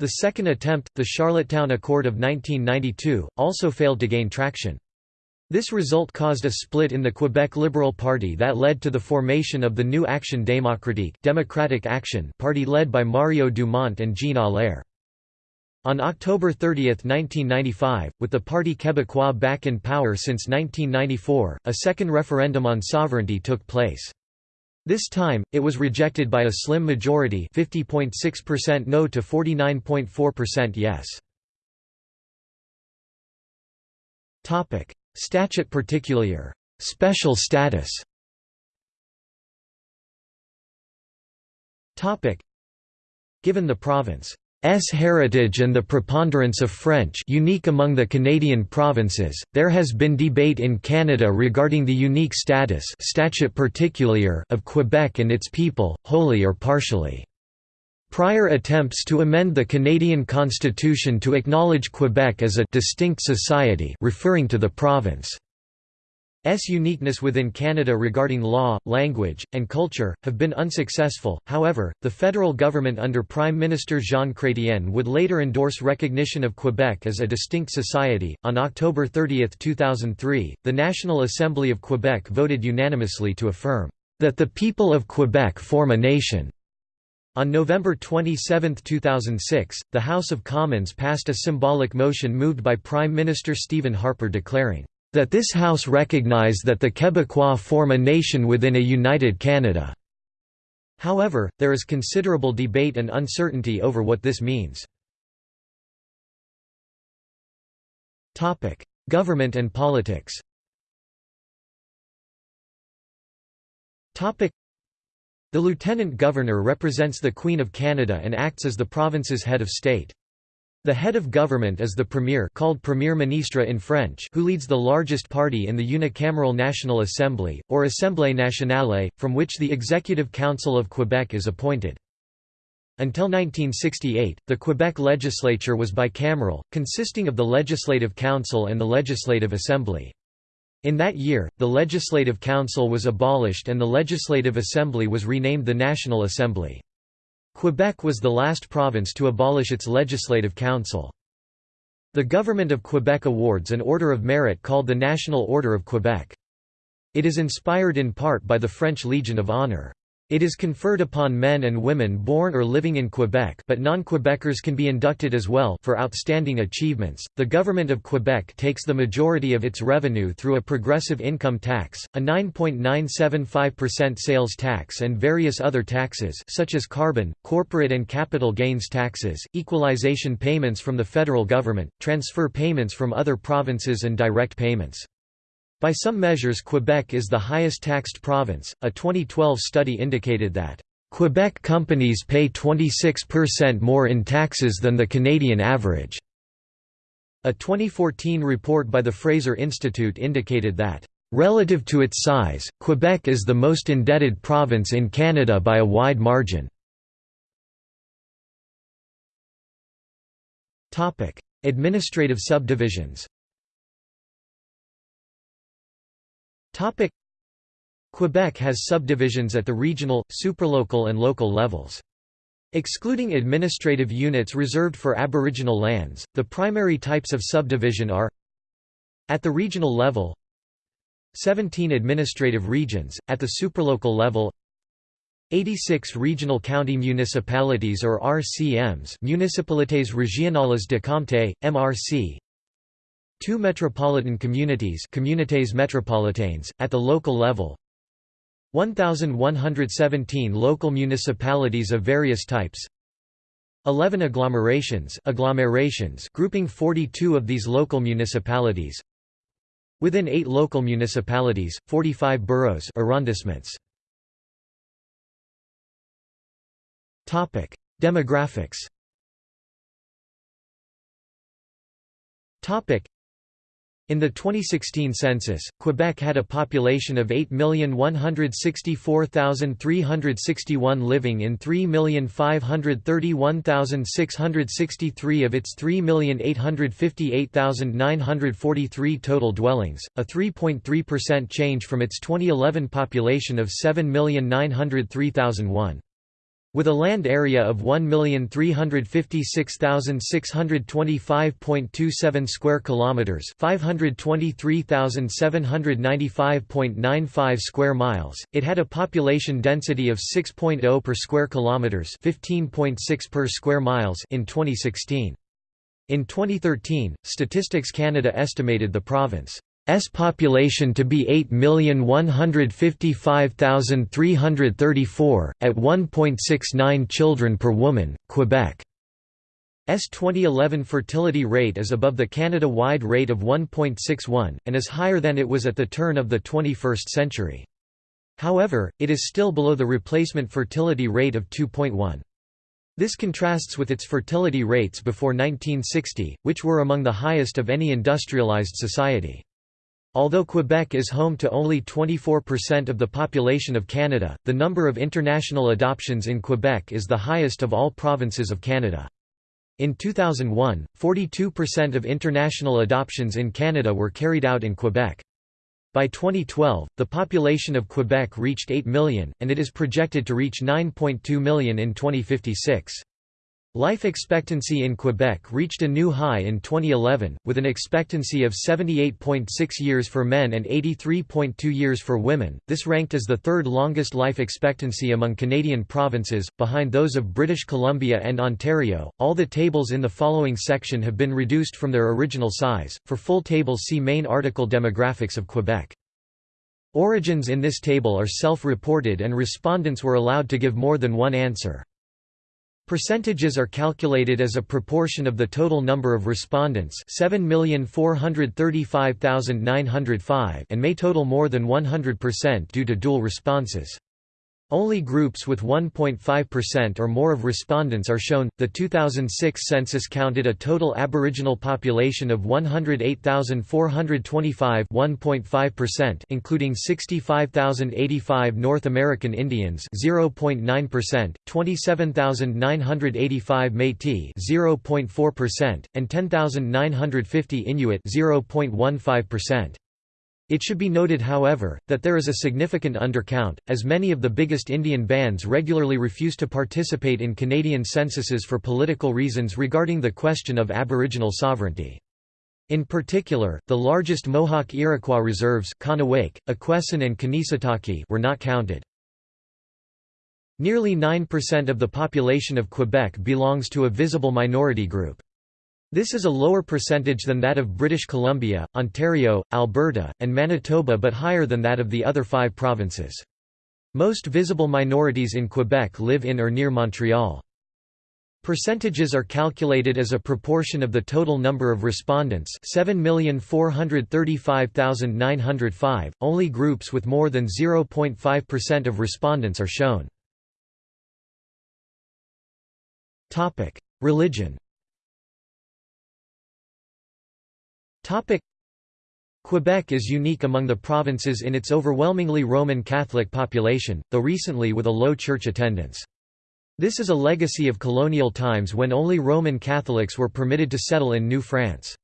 The second attempt, the Charlottetown Accord of 1992, also failed to gain traction. This result caused a split in the Quebec Liberal Party that led to the formation of the new Action démocratique Democratic Action Party led by Mario Dumont and Jean Allaire. On October 30, 1995, with the Parti Québécois back in power since 1994, a second referendum on sovereignty took place. This time, it was rejected by a slim majority 50.6% no to 49.4% yes. Statut particulier. Special status. Given the province S heritage and the preponderance of French unique among the Canadian provinces, there has been debate in Canada regarding the unique status of Quebec and its people, wholly or partially. Prior attempts to amend the Canadian Constitution to acknowledge Quebec as a distinct society referring to the province S uniqueness within Canada regarding law, language, and culture, have been unsuccessful. However, the federal government under Prime Minister Jean Chrétien would later endorse recognition of Quebec as a distinct society. On October 30, 2003, the National Assembly of Quebec voted unanimously to affirm that the people of Quebec form a nation. On November 27, 2006, the House of Commons passed a symbolic motion moved by Prime Minister Stephen Harper declaring that this House recognize that the Quebecois form a nation within a united Canada." However, there is considerable debate and uncertainty over what this means. Government and politics The Lieutenant Governor represents the Queen of Canada and acts as the province's head of state. The head of government is the premier called Premier Ministre in French who leads the largest party in the unicameral National Assembly, or Assemblée nationale, from which the Executive Council of Quebec is appointed. Until 1968, the Quebec legislature was bicameral, consisting of the Legislative Council and the Legislative Assembly. In that year, the Legislative Council was abolished and the Legislative Assembly was renamed the National Assembly. Quebec was the last province to abolish its legislative council. The Government of Quebec awards an Order of Merit called the National Order of Quebec. It is inspired in part by the French Legion of Honor. It is conferred upon men and women born or living in Quebec, but non-Quebecers can be inducted as well for outstanding achievements. The government of Quebec takes the majority of its revenue through a progressive income tax, a 9.975% sales tax and various other taxes such as carbon, corporate and capital gains taxes, equalization payments from the federal government, transfer payments from other provinces and direct payments. By some measures Quebec is the highest taxed province. A 2012 study indicated that Quebec companies pay 26% more in taxes than the Canadian average. A 2014 report by the Fraser Institute indicated that Relative to its size, Quebec is the most indebted province in Canada by a wide margin. Administrative subdivisions Quebec has subdivisions at the regional, supralocal and local levels. Excluding administrative units reserved for Aboriginal lands, the primary types of subdivision are At the regional level 17 administrative regions, at the supralocal level 86 regional county municipalities or RCMs Municipalités Régionales de Comté, MRC Two metropolitan communities communités métropolitaines, at the local level. 1,117 local municipalities of various types. 11 agglomerations, agglomerations grouping 42 of these local municipalities. Within 8 local municipalities, 45 boroughs arrondissements. Topic: Demographics in the 2016 census, Quebec had a population of 8,164,361 living in 3,531,663 of its 3,858,943 total dwellings, a 3.3% change from its 2011 population of 7,903,001. With a land area of 1,356,625.27 square kilometers, 523,795.95 square miles, it had a population density of 6.0 per square kilometers, 15.6 per square miles in 2016. In 2013, Statistics Canada estimated the province S population to be 8,155,334, at 1.69 children per woman. Quebec S 2011 fertility rate is above the Canada-wide rate of 1.61, and is higher than it was at the turn of the 21st century. However, it is still below the replacement fertility rate of 2.1. This contrasts with its fertility rates before 1960, which were among the highest of any industrialized society. Although Quebec is home to only 24% of the population of Canada, the number of international adoptions in Quebec is the highest of all provinces of Canada. In 2001, 42% of international adoptions in Canada were carried out in Quebec. By 2012, the population of Quebec reached 8 million, and it is projected to reach 9.2 million in 2056. Life expectancy in Quebec reached a new high in 2011, with an expectancy of 78.6 years for men and 83.2 years for women. This ranked as the third longest life expectancy among Canadian provinces, behind those of British Columbia and Ontario. All the tables in the following section have been reduced from their original size. For full tables, see main article Demographics of Quebec. Origins in this table are self reported, and respondents were allowed to give more than one answer. Percentages are calculated as a proportion of the total number of respondents 7,435,905 and may total more than 100% due to dual responses. Only groups with 1.5% or more of respondents are shown. The 2006 census counted a total Aboriginal population of 108,425, 1.5%, including 65,085 North American Indians, 0.9%, 27,985 Métis, 0.4%, and 10,950 Inuit, 0.15%. It should be noted however, that there is a significant undercount, as many of the biggest Indian bands regularly refuse to participate in Canadian censuses for political reasons regarding the question of Aboriginal sovereignty. In particular, the largest Mohawk Iroquois reserves and were not counted. Nearly 9% of the population of Quebec belongs to a visible minority group. This is a lower percentage than that of British Columbia, Ontario, Alberta, and Manitoba but higher than that of the other five provinces. Most visible minorities in Quebec live in or near Montreal. Percentages are calculated as a proportion of the total number of respondents 7,435,905, only groups with more than 0.5% of respondents are shown. Religion Quebec is unique among the provinces in its overwhelmingly Roman Catholic population, though recently with a low church attendance. This is a legacy of colonial times when only Roman Catholics were permitted to settle in New France.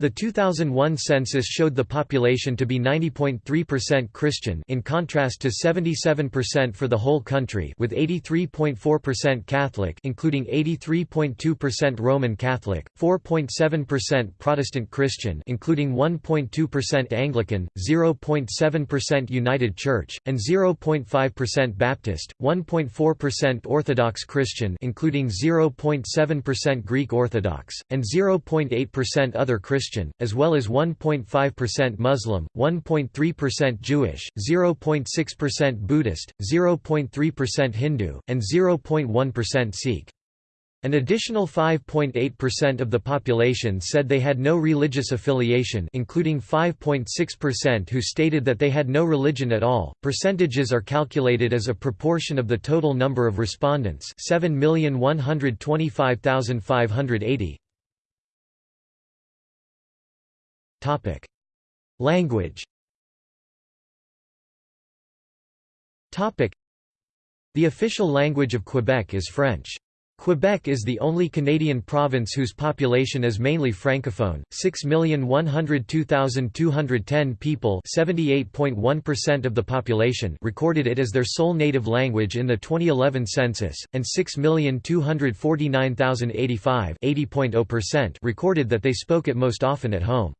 The 2001 census showed the population to be 90.3% Christian in contrast to 77% for the whole country with 83.4% Catholic including 83.2% Roman Catholic, 4.7% Protestant Christian including 1.2% Anglican, 0.7% United Church, and 0.5% Baptist, 1.4% Orthodox Christian including 0.7% Greek Orthodox, and 0.8% other Christian Christian, as well as 1.5% Muslim, 1.3% Jewish, 0.6% Buddhist, 0.3% Hindu, and 0.1% Sikh. An additional 5.8% of the population said they had no religious affiliation, including 5.6% who stated that they had no religion at all. Percentages are calculated as a proportion of the total number of respondents, 7,125,580. Topic: Language. Topic: The official language of Quebec is French. Quebec is the only Canadian province whose population is mainly francophone. 6,102,210 people, 78.1% of the population, recorded it as their sole native language in the 2011 census, and 6,249,085, 80.0% recorded that they spoke it most often at home.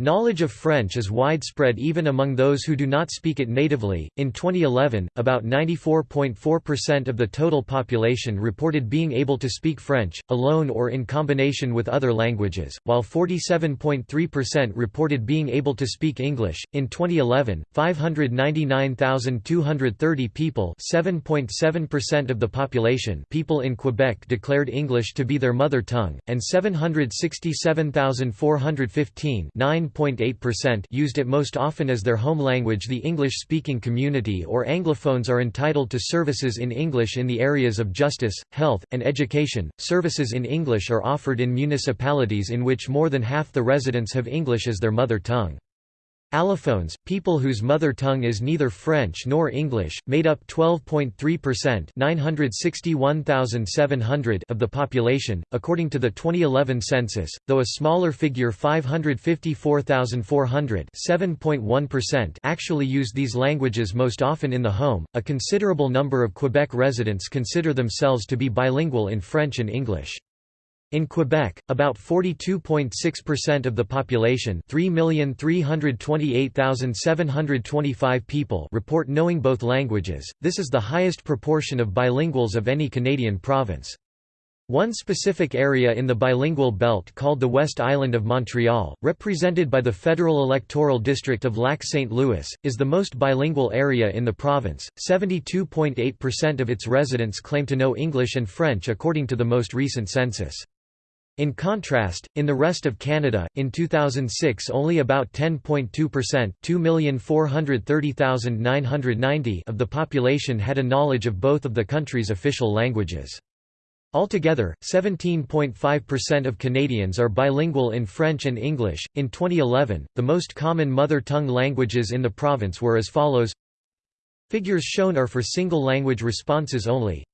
Knowledge of French is widespread even among those who do not speak it natively. In 2011, about 94.4% of the total population reported being able to speak French, alone or in combination with other languages, while 47.3% reported being able to speak English. In 2011, 599,230 people, 7.7% of the population, people in Quebec declared English to be their mother tongue, and 767,415, 9 9.8% used it most often as their home language the English-speaking community or Anglophones are entitled to services in English in the areas of justice, health, and education. Services in English are offered in municipalities in which more than half the residents have English as their mother tongue. Allophones, people whose mother tongue is neither French nor English, made up 12.3% 961,700 of the population, according to the 2011 census, though a smaller figure 554,400 actually use these languages most often in the home. A considerable number of Quebec residents consider themselves to be bilingual in French and English. In Quebec, about 42.6% of the population 3,328,725 people report knowing both languages, this is the highest proportion of bilinguals of any Canadian province. One specific area in the bilingual belt called the West Island of Montreal, represented by the federal electoral district of Lac-St. Louis, is the most bilingual area in the province. 72.8% of its residents claim to know English and French according to the most recent census. In contrast, in the rest of Canada, in 2006 only about 10.2% of the population had a knowledge of both of the country's official languages. Altogether, 17.5% of Canadians are bilingual in French and English. In 2011, the most common mother tongue languages in the province were as follows Figures shown are for single language responses only.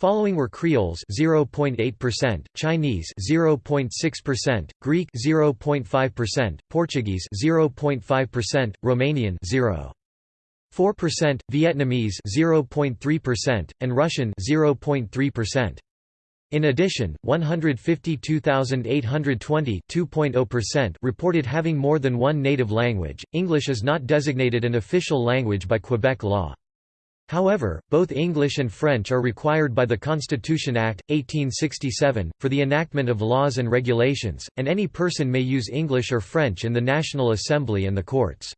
Following were Creoles 0.8%, Chinese 0.6%, Greek 0.5%, Portuguese 0.5%, Romanian 0.4%, Vietnamese 0.3%, and Russian 0.3%. In addition, 152,820 reported having more than one native language. English is not designated an official language by Quebec law. However, both English and French are required by the Constitution Act, 1867, for the enactment of laws and regulations, and any person may use English or French in the National Assembly and the courts.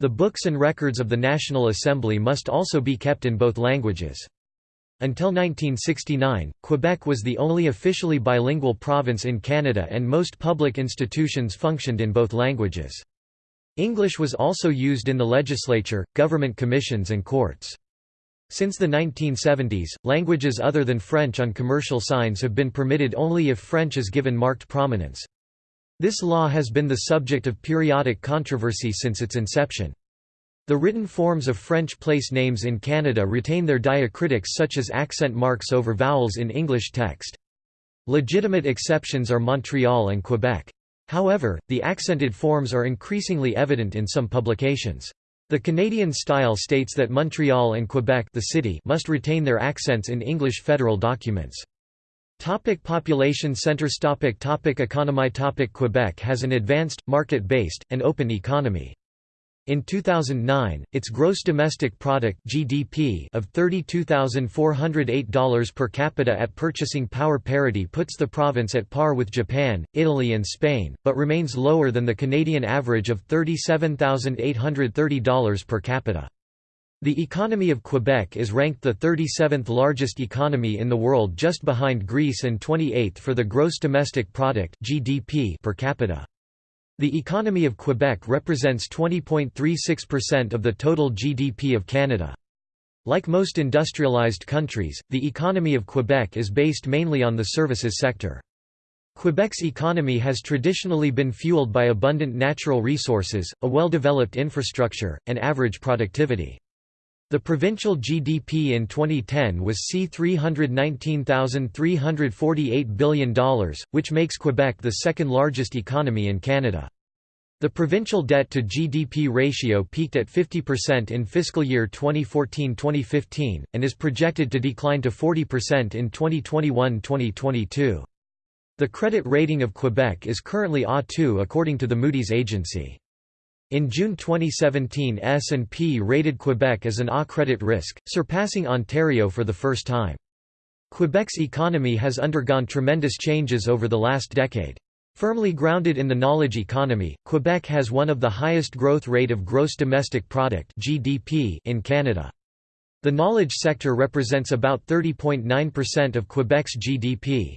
The books and records of the National Assembly must also be kept in both languages. Until 1969, Quebec was the only officially bilingual province in Canada and most public institutions functioned in both languages. English was also used in the legislature, government commissions and courts. Since the 1970s, languages other than French on commercial signs have been permitted only if French is given marked prominence. This law has been the subject of periodic controversy since its inception. The written forms of French place names in Canada retain their diacritics such as accent marks over vowels in English text. Legitimate exceptions are Montreal and Quebec. However, the accented forms are increasingly evident in some publications. The Canadian style states that Montreal and Quebec the city must retain their accents in English federal documents. Topic population centers topic topic Economy topic Quebec has an advanced, market-based, and open economy. In 2009, its gross domestic product (GDP) of $32,408 per capita at purchasing power parity puts the province at par with Japan, Italy and Spain, but remains lower than the Canadian average of $37,830 per capita. The economy of Quebec is ranked the 37th largest economy in the world just behind Greece and 28th for the gross domestic product (GDP) per capita. The economy of Quebec represents 20.36% of the total GDP of Canada. Like most industrialized countries, the economy of Quebec is based mainly on the services sector. Quebec's economy has traditionally been fueled by abundant natural resources, a well-developed infrastructure, and average productivity. The provincial GDP in 2010 was C$319,348 billion, which makes Quebec the second largest economy in Canada. The provincial debt to GDP ratio peaked at 50% in fiscal year 2014-2015, and is projected to decline to 40% in 2021-2022. The credit rating of Quebec is currently A2 according to the Moody's agency. In June 2017 S&P rated Quebec as an A credit risk, surpassing Ontario for the first time. Quebec's economy has undergone tremendous changes over the last decade. Firmly grounded in the knowledge economy, Quebec has one of the highest growth rate of gross domestic product (GDP) in Canada. The knowledge sector represents about 30.9% of Quebec's GDP.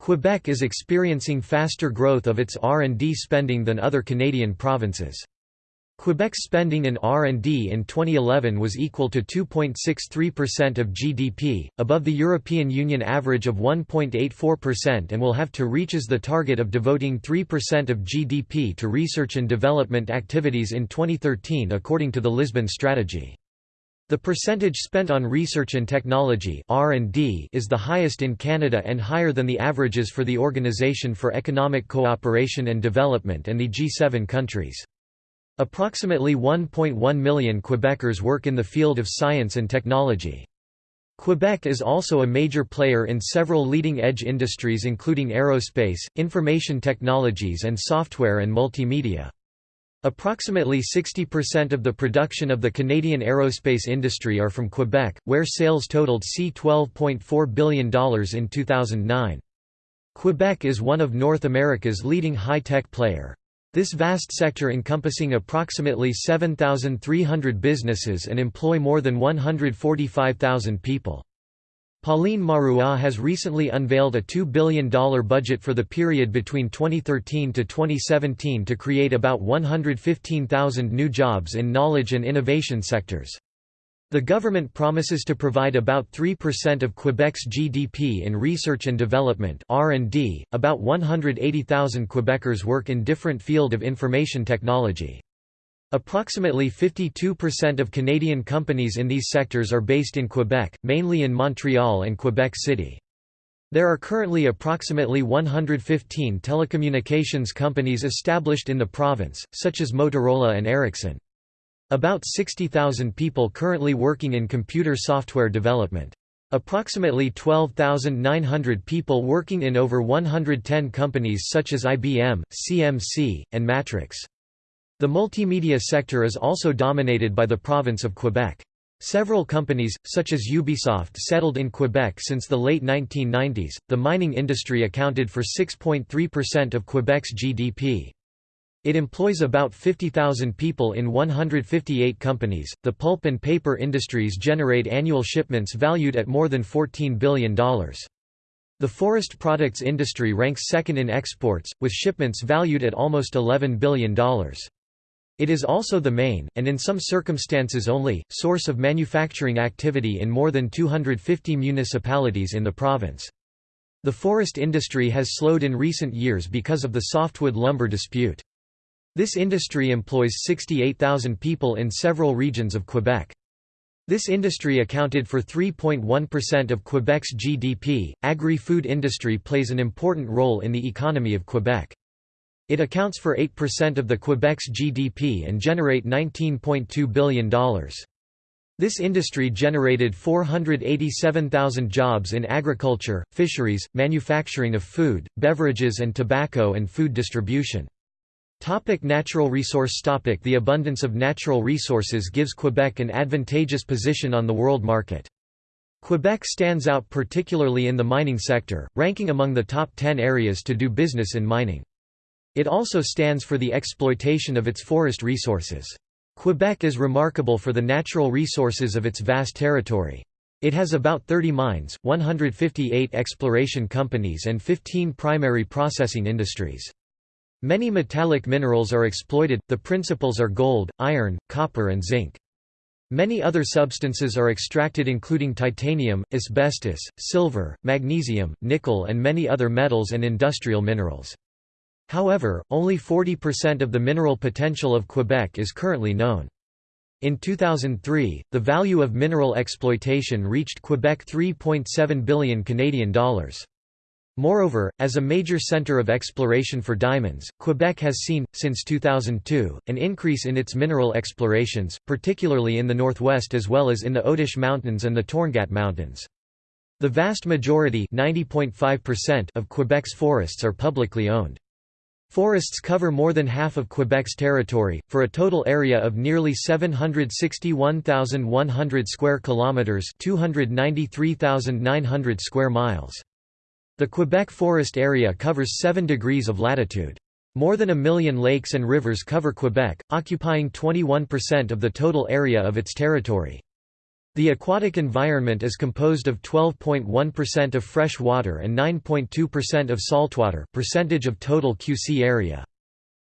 Quebec is experiencing faster growth of its R&D spending than other Canadian provinces. Quebec's spending in R&D in 2011 was equal to 2.63% of GDP, above the European Union average of 1.84% and will have to reach as the target of devoting 3% of GDP to research and development activities in 2013 according to the Lisbon Strategy. The percentage spent on research and technology is the highest in Canada and higher than the averages for the Organisation for Economic Cooperation and Development and the G7 countries. Approximately 1.1 million Quebecers work in the field of science and technology. Quebec is also a major player in several leading-edge industries including aerospace, information technologies and software and multimedia. Approximately 60% of the production of the Canadian aerospace industry are from Quebec, where sales totaled C$12.4 billion in 2009. Quebec is one of North America's leading high-tech player. This vast sector encompassing approximately 7,300 businesses and employ more than 145,000 people. Pauline Marois has recently unveiled a $2 billion budget for the period between 2013 to 2017 to create about 115,000 new jobs in knowledge and innovation sectors. The government promises to provide about 3% of Quebec's GDP in research and development (R&D). About 180,000 Quebecers work in different field of information technology. Approximately 52% of Canadian companies in these sectors are based in Quebec, mainly in Montreal and Quebec City. There are currently approximately 115 telecommunications companies established in the province, such as Motorola and Ericsson. About 60,000 people currently working in computer software development. Approximately 12,900 people working in over 110 companies such as IBM, CMC, and Matrox. The multimedia sector is also dominated by the province of Quebec. Several companies, such as Ubisoft settled in Quebec since the late 1990s. The mining industry accounted for 6.3% of Quebec's GDP. It employs about 50,000 people in 158 companies. The pulp and paper industries generate annual shipments valued at more than $14 billion. The forest products industry ranks second in exports, with shipments valued at almost $11 billion. It is also the main, and in some circumstances only, source of manufacturing activity in more than 250 municipalities in the province. The forest industry has slowed in recent years because of the softwood lumber dispute. This industry employs 68,000 people in several regions of Quebec. This industry accounted for 3.1% of Quebec's GDP. Agri food industry plays an important role in the economy of Quebec. It accounts for 8% of the Quebec's GDP and generate $19.2 billion. This industry generated 487,000 jobs in agriculture, fisheries, manufacturing of food, beverages and tobacco and food distribution. Topic natural resource topic The abundance of natural resources gives Quebec an advantageous position on the world market. Quebec stands out particularly in the mining sector, ranking among the top 10 areas to do business in mining. It also stands for the exploitation of its forest resources. Quebec is remarkable for the natural resources of its vast territory. It has about 30 mines, 158 exploration companies and 15 primary processing industries. Many metallic minerals are exploited, the principals are gold, iron, copper and zinc. Many other substances are extracted including titanium, asbestos, silver, magnesium, nickel and many other metals and industrial minerals. However, only 40% of the mineral potential of Quebec is currently known. In 2003, the value of mineral exploitation reached Quebec 3.7 billion Canadian dollars. Moreover, as a major centre of exploration for diamonds, Quebec has seen, since 2002, an increase in its mineral explorations, particularly in the northwest as well as in the Otish Mountains and the Torngat Mountains. The vast majority of Quebec's forests are publicly owned. Forests cover more than half of Quebec's territory, for a total area of nearly 761,100 square kilometres 293,900 square miles. The Quebec forest area covers 7 degrees of latitude. More than a million lakes and rivers cover Quebec, occupying 21% of the total area of its territory. The aquatic environment is composed of 12.1% of fresh water and 9.2% of saltwater percentage of total QC area.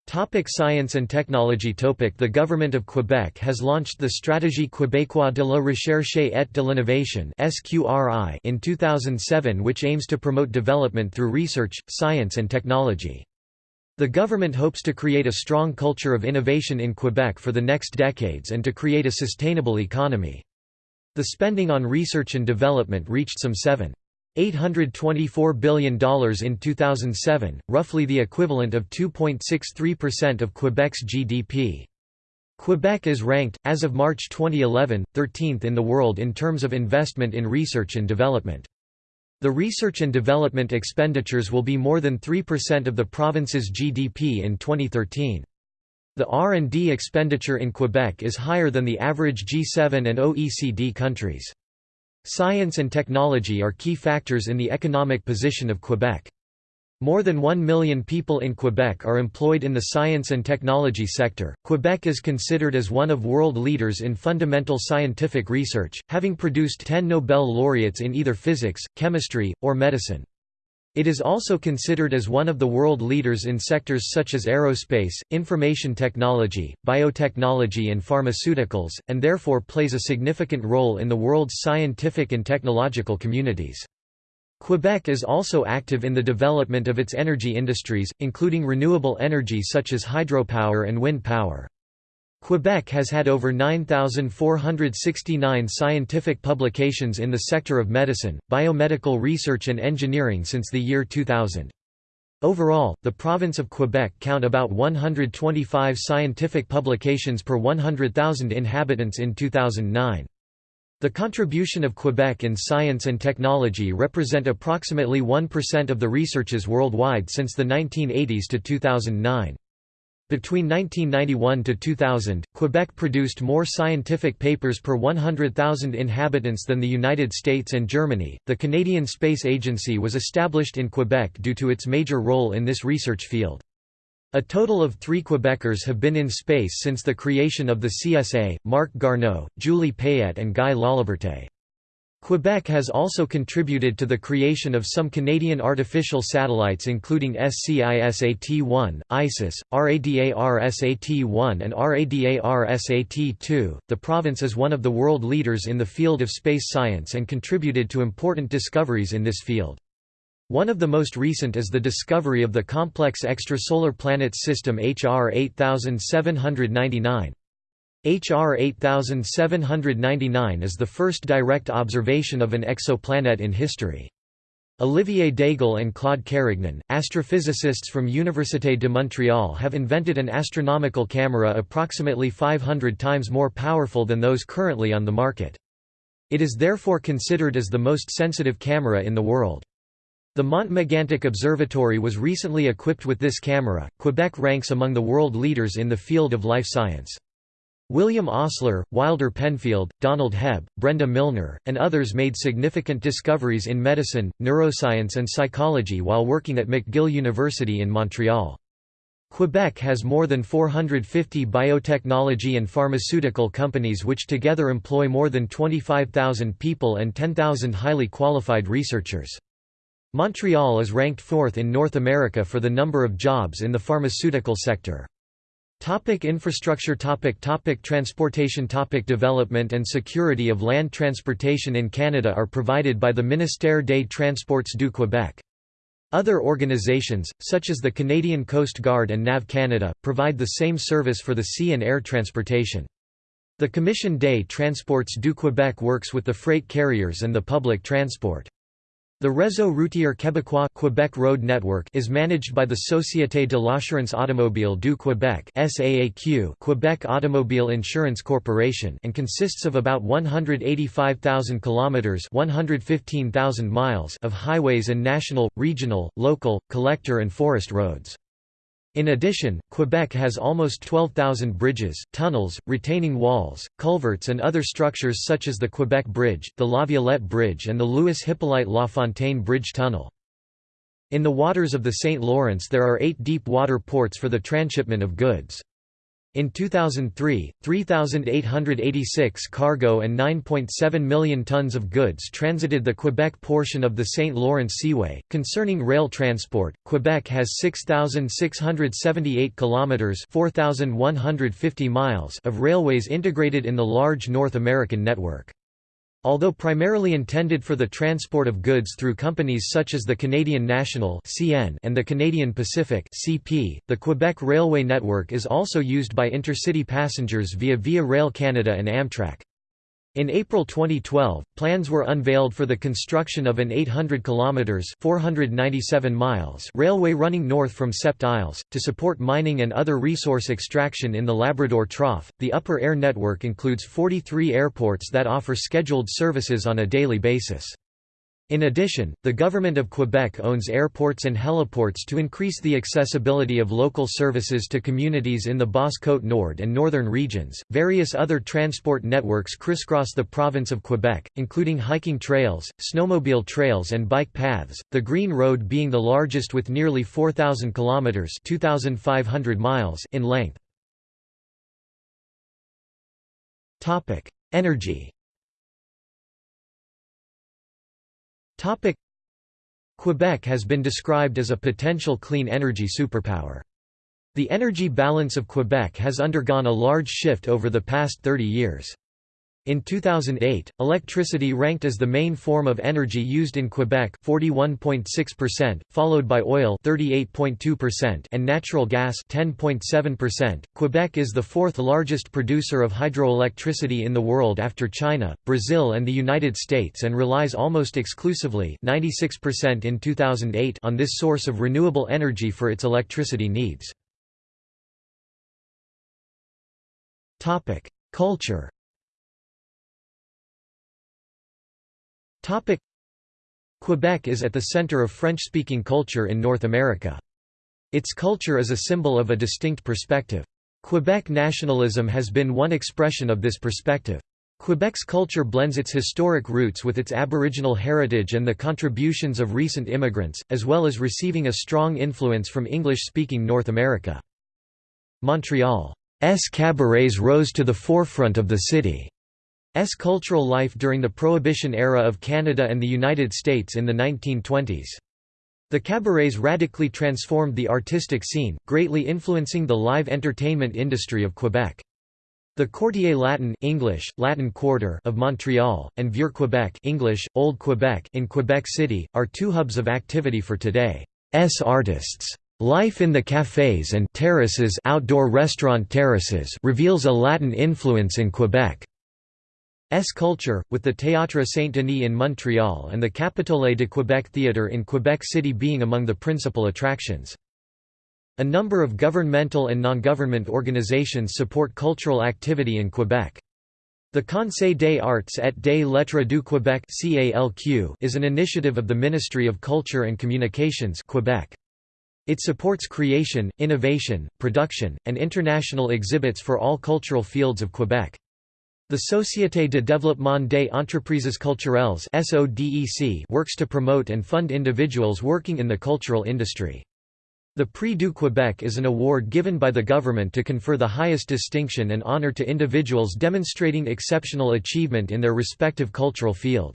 Topic science and technology Topic The Government of Quebec has launched the Stratégie québécoise de la recherche et de l'innovation in 2007 which aims to promote development through research, science and technology. The government hopes to create a strong culture of innovation in Quebec for the next decades and to create a sustainable economy. The spending on research and development reached some 7. $824 billion in 2007, roughly the equivalent of 2.63% of Quebec's GDP. Quebec is ranked, as of March 2011, 13th in the world in terms of investment in research and development. The research and development expenditures will be more than 3% of the province's GDP in 2013. The R&D expenditure in Quebec is higher than the average G7 and OECD countries. Science and technology are key factors in the economic position of Quebec. More than 1 million people in Quebec are employed in the science and technology sector. Quebec is considered as one of world leaders in fundamental scientific research, having produced 10 Nobel laureates in either physics, chemistry, or medicine. It is also considered as one of the world leaders in sectors such as aerospace, information technology, biotechnology and pharmaceuticals, and therefore plays a significant role in the world's scientific and technological communities. Quebec is also active in the development of its energy industries, including renewable energy such as hydropower and wind power. Quebec has had over 9,469 scientific publications in the sector of medicine, biomedical research and engineering since the year 2000. Overall, the province of Quebec count about 125 scientific publications per 100,000 inhabitants in 2009. The contribution of Quebec in science and technology represent approximately 1% of the researches worldwide since the 1980s to 2009. Between 1991 to 2000, Quebec produced more scientific papers per 100,000 inhabitants than the United States and Germany. The Canadian Space Agency was established in Quebec due to its major role in this research field. A total of three Quebecers have been in space since the creation of the CSA, Marc Garneau, Julie Payette and Guy Laliberte. Quebec has also contributed to the creation of some Canadian artificial satellites including SCISAT-1, ISIS, RADARSAT-1 and RADARSAT-2. The province is one of the world leaders in the field of space science and contributed to important discoveries in this field. One of the most recent is the discovery of the complex extrasolar planets system HR 8799. HR 8799 is the first direct observation of an exoplanet in history. Olivier Daigle and Claude Carignan, astrophysicists from Université de Montréal have invented an astronomical camera approximately 500 times more powerful than those currently on the market. It is therefore considered as the most sensitive camera in the world. The Mont Megantic Observatory was recently equipped with this camera. Quebec ranks among the world leaders in the field of life science. William Osler, Wilder Penfield, Donald Hebb, Brenda Milner, and others made significant discoveries in medicine, neuroscience and psychology while working at McGill University in Montreal. Quebec has more than 450 biotechnology and pharmaceutical companies which together employ more than 25,000 people and 10,000 highly qualified researchers. Montreal is ranked fourth in North America for the number of jobs in the pharmaceutical sector. Topic infrastructure topic topic Transportation topic Development and security of land transportation in Canada are provided by the Ministère des Transports du Québec. Other organizations, such as the Canadian Coast Guard and NAV Canada, provide the same service for the sea and air transportation. The Commission des Transports du Québec works with the freight carriers and the public transport. The Réseau routier québécois Quebec Road Network is managed by the Société de l'assurance automobile du Québec SAAQ Quebec Automobile Insurance Corporation and consists of about 185,000 kilometers 115,000 miles of highways and national, regional, local, collector and forest roads. In addition, Quebec has almost 12,000 bridges, tunnels, retaining walls, culverts and other structures such as the Quebec Bridge, the La Violette Bridge and the Louis Hippolyte La Fontaine Bridge Tunnel. In the waters of the St. Lawrence there are eight deep water ports for the transshipment of goods. In 2003, 3,886 cargo and 9.7 million tons of goods transited the Quebec portion of the St. Lawrence Seaway. Concerning rail transport, Quebec has 6,678 kilometers (4,150 miles) of railways integrated in the large North American network. Although primarily intended for the transport of goods through companies such as the Canadian National and the Canadian Pacific the Quebec Railway Network is also used by intercity passengers via Via Rail Canada and Amtrak. In April 2012, plans were unveiled for the construction of an 800 kilometers (497 miles) railway running north from Sept Isles to support mining and other resource extraction in the Labrador Trough. The Upper Air network includes 43 airports that offer scheduled services on a daily basis. In addition, the Government of Quebec owns airports and heliports to increase the accessibility of local services to communities in the Basse-Côte Nord and northern regions. Various other transport networks crisscross the province of Quebec, including hiking trails, snowmobile trails, and bike paths, the Green Road being the largest with nearly 4,000 kilometres (2,500 miles) in length. Energy Quebec has been described as a potential clean energy superpower. The energy balance of Quebec has undergone a large shift over the past 30 years. In 2008, electricity ranked as the main form of energy used in Quebec 41.6%, followed by oil 38.2% and natural gas 10.7%. Quebec is the fourth largest producer of hydroelectricity in the world after China, Brazil and the United States and relies almost exclusively 96% in 2008 on this source of renewable energy for its electricity needs. Topic: Quebec is at the center of French-speaking culture in North America. Its culture is a symbol of a distinct perspective. Quebec nationalism has been one expression of this perspective. Quebec's culture blends its historic roots with its Aboriginal heritage and the contributions of recent immigrants, as well as receiving a strong influence from English-speaking North America. Montreal's cabarets rose to the forefront of the city's cultural life during the Prohibition era of Canada and the United States in the 1920s. The cabarets radically transformed the artistic scene, greatly influencing the live entertainment industry of Quebec. The Quartier Latin English, Latin Quarter of Montreal, and Vieux Quebec English, Old Quebec in Quebec City, are two hubs of activity for today's artists. Life in the cafés and terraces outdoor restaurant terraces reveals a Latin influence in Quebec's culture, with the Théâtre Saint-Denis in Montreal and the Capitole de Québec Theatre in Quebec City being among the principal attractions. A number of governmental and non-government organizations support cultural activity in Quebec. The Conseil des Arts et des Lettres du Québec is an initiative of the Ministry of Culture and Communications Quebec. It supports creation, innovation, production, and international exhibits for all cultural fields of Quebec. The Société de développement des entreprises culturelles works to promote and fund individuals working in the cultural industry. The Prix du Québec is an award given by the government to confer the highest distinction and honor to individuals demonstrating exceptional achievement in their respective cultural field.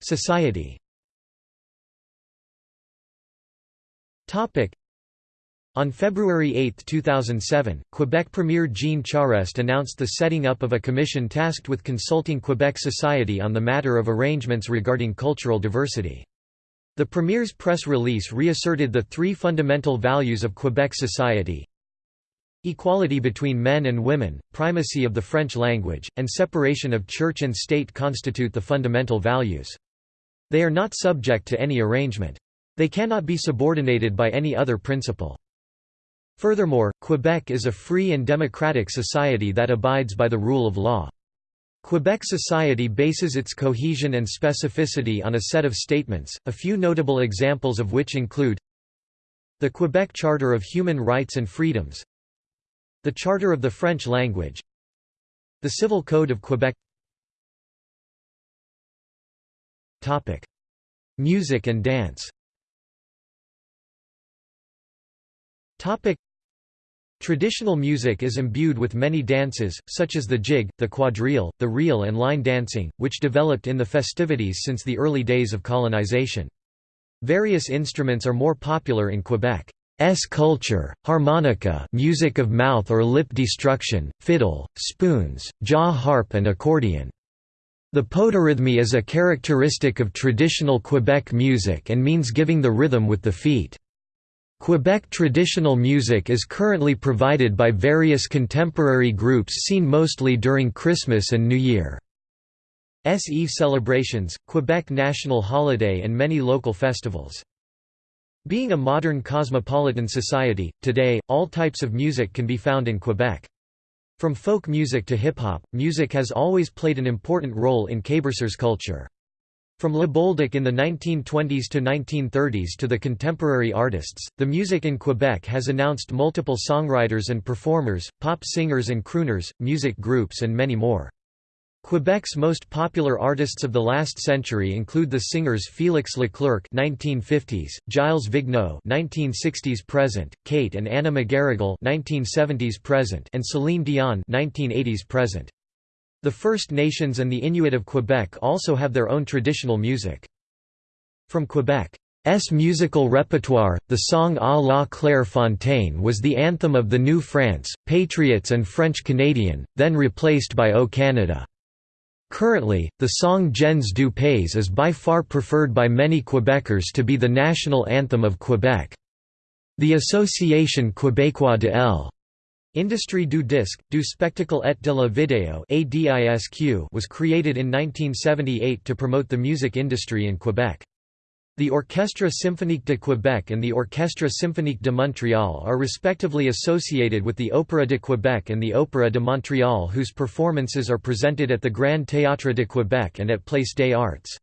Society on February 8, 2007, Quebec Premier Jean Charest announced the setting up of a commission tasked with consulting Quebec society on the matter of arrangements regarding cultural diversity. The Premier's press release reasserted the three fundamental values of Quebec society Equality between men and women, primacy of the French language, and separation of church and state constitute the fundamental values. They are not subject to any arrangement. They cannot be subordinated by any other principle. Furthermore, Quebec is a free and democratic society that abides by the rule of law. Quebec society bases its cohesion and specificity on a set of statements, a few notable examples of which include the Quebec Charter of Human Rights and Freedoms the Charter of the French Language the Civil Code of Quebec Music and dance Traditional music is imbued with many dances, such as the jig, the quadrille, the reel and line dancing, which developed in the festivities since the early days of colonization. Various instruments are more popular in Quebec. S culture, harmonica music of mouth or lip destruction, fiddle, spoons, jaw harp and accordion. The podorythmie is a characteristic of traditional Quebec music and means giving the rhythm with the feet. Quebec traditional music is currently provided by various contemporary groups seen mostly during Christmas and New Year. S Eve celebrations, Quebec national holiday and many local festivals. Being a modern cosmopolitan society, today, all types of music can be found in Quebec. From folk music to hip-hop, music has always played an important role in Quebecers culture. From Le Bolduc in the 1920s to 1930s to the contemporary artists, the music in Quebec has announced multiple songwriters and performers, pop singers and crooners, music groups and many more. Quebec's most popular artists of the last century include the singers Félix Leclerc (1950s), Gilles Vigneault (1960s present), Kate and Anna McGarrigle (1970s present), and Celine Dion (1980s present). The First Nations and the Inuit of Quebec also have their own traditional music. From Quebec's musical repertoire, the song À la Claire Fontaine was the anthem of the New France, Patriots and French Canadian, then replaced by O Canada. Currently, the song Gens du Pays is by far preferred by many Quebecers to be the national anthem of Quebec. The Association Québécoise de l' Industrie du disque, du spectacle et de la vidéo was created in 1978 to promote the music industry in Quebec. The Orchestre Symphonique de Québec and the Orchestre Symphonique de Montréal are respectively associated with the Opéra de Québec and the Opéra de Montréal whose performances are presented at the Grand Théâtre de Québec and at Place des Arts.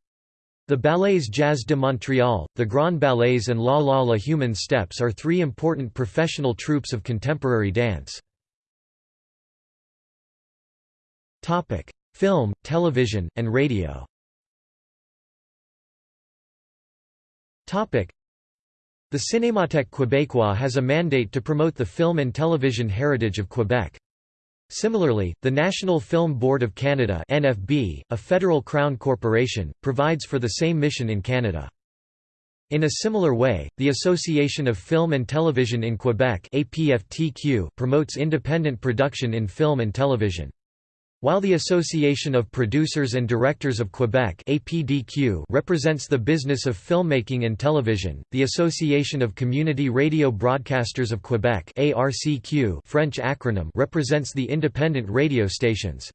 The Ballets Jazz de Montréal, the Grand Ballets and La La La Human Steps are three important professional troupes of contemporary dance. Film, television, and radio The Cinémathèque québécoise has a mandate to promote the film and television heritage of Quebec. Similarly, the National Film Board of Canada NFB, a federal crown corporation, provides for the same mission in Canada. In a similar way, the Association of Film and Television in Quebec promotes independent production in film and television. While the Association of Producers and Directors of Quebec APDQ represents the business of filmmaking and television, the Association of Community Radio Broadcasters of Quebec ARCQ French acronym represents the independent radio stations.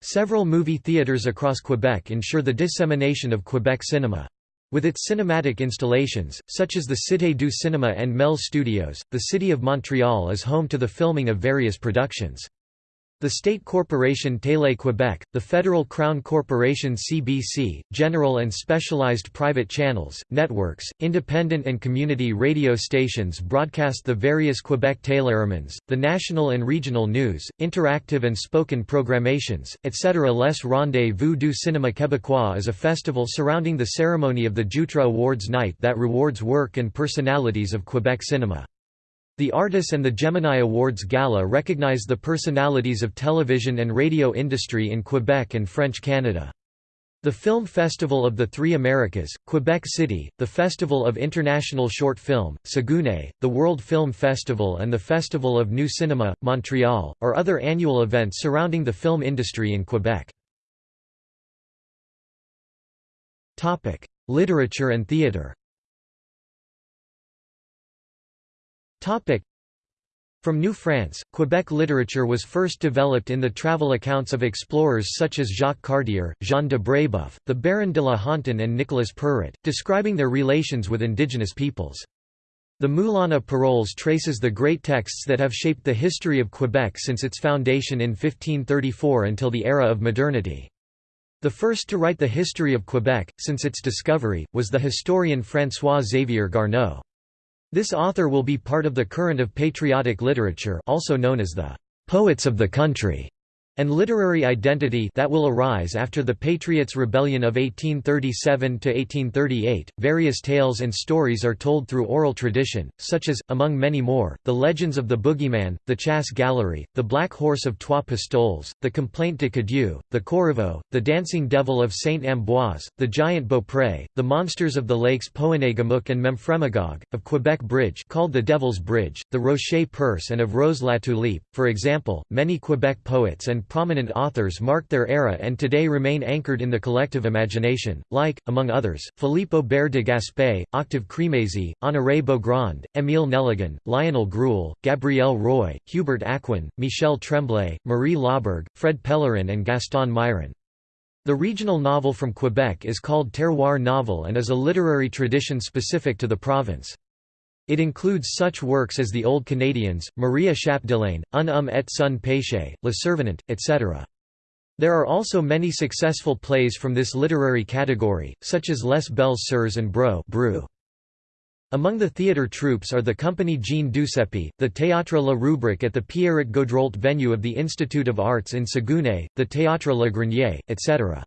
Several movie theaters across Quebec ensure the dissemination of Quebec cinema. With its cinematic installations, such as the Cité du Cinéma and Mel Studios, the city of Montreal is home to the filming of various productions. The state corporation Télé-Québec, the federal crown corporation CBC, general and specialized private channels, networks, independent and community radio stations broadcast the various Quebec téléromans, the national and regional news, interactive and spoken programations, etc. Les Rendez-vous du Cinéma Québécois is a festival surrounding the ceremony of the Jutra Awards night that rewards work and personalities of Quebec cinema. The Artis and the Gemini Awards Gala recognize the personalities of television and radio industry in Quebec and French Canada. The Film Festival of the Three Americas, Quebec City, the Festival of International Short Film, Saguenay, the World Film Festival and the Festival of New Cinema, Montreal, are other annual events surrounding the film industry in Quebec. Literature and theatre From New France, Quebec literature was first developed in the travel accounts of explorers such as Jacques Cartier, Jean de Brébeuf, the Baron de la Hontan and Nicolas Perrot, describing their relations with indigenous peoples. The Moulin à Paroles traces the great texts that have shaped the history of Quebec since its foundation in 1534 until the era of modernity. The first to write the history of Quebec, since its discovery, was the historian François-Xavier Garneau. This author will be part of the current of patriotic literature also known as the «poets of the country» and literary identity that will arise after the Patriots' Rebellion of 1837–1838. Various tales and stories are told through oral tradition, such as, among many more, the legends of the Boogeyman, the Chasse-galerie, the Black Horse of Trois Pistoles, the Complaint de Cadieux, the Corriveau, the Dancing Devil of Saint Ambroise, the Giant Beaupré, the monsters of the lakes Pohénégamook and Memphremagog, of Quebec Bridge called the Devil's Bridge, the Rocher Percé and of Rose la Tulipe. For example, many Quebec poets and prominent authors marked their era and today remain anchored in the collective imagination, like, among others, Philippe Aubert de Gaspé, Octave Crémazie, Honoré Beaugrand, Émile Nelligan, Lionel Groulx, Gabrielle Roy, Hubert Aquin, Michel Tremblay, Marie Laberge, Fred Pellerin and Gaston Miron. The regional novel from Quebec is called terroir novel and is a literary tradition specific to the province. It includes such works as The Old Canadians, Maria Chapdelaine, Un homme et son péché, Le Survenant, etc. There are also many successful plays from this literary category, such as Les Belles Sœurs and Broue. Among the theatre troupes are the Compagnie Jean Duceppe, the Théâtre La Rubrique at the Pierrot Gaudreault venue of the Institute of Arts in Saguenay, the Théâtre Le Grenier, etc.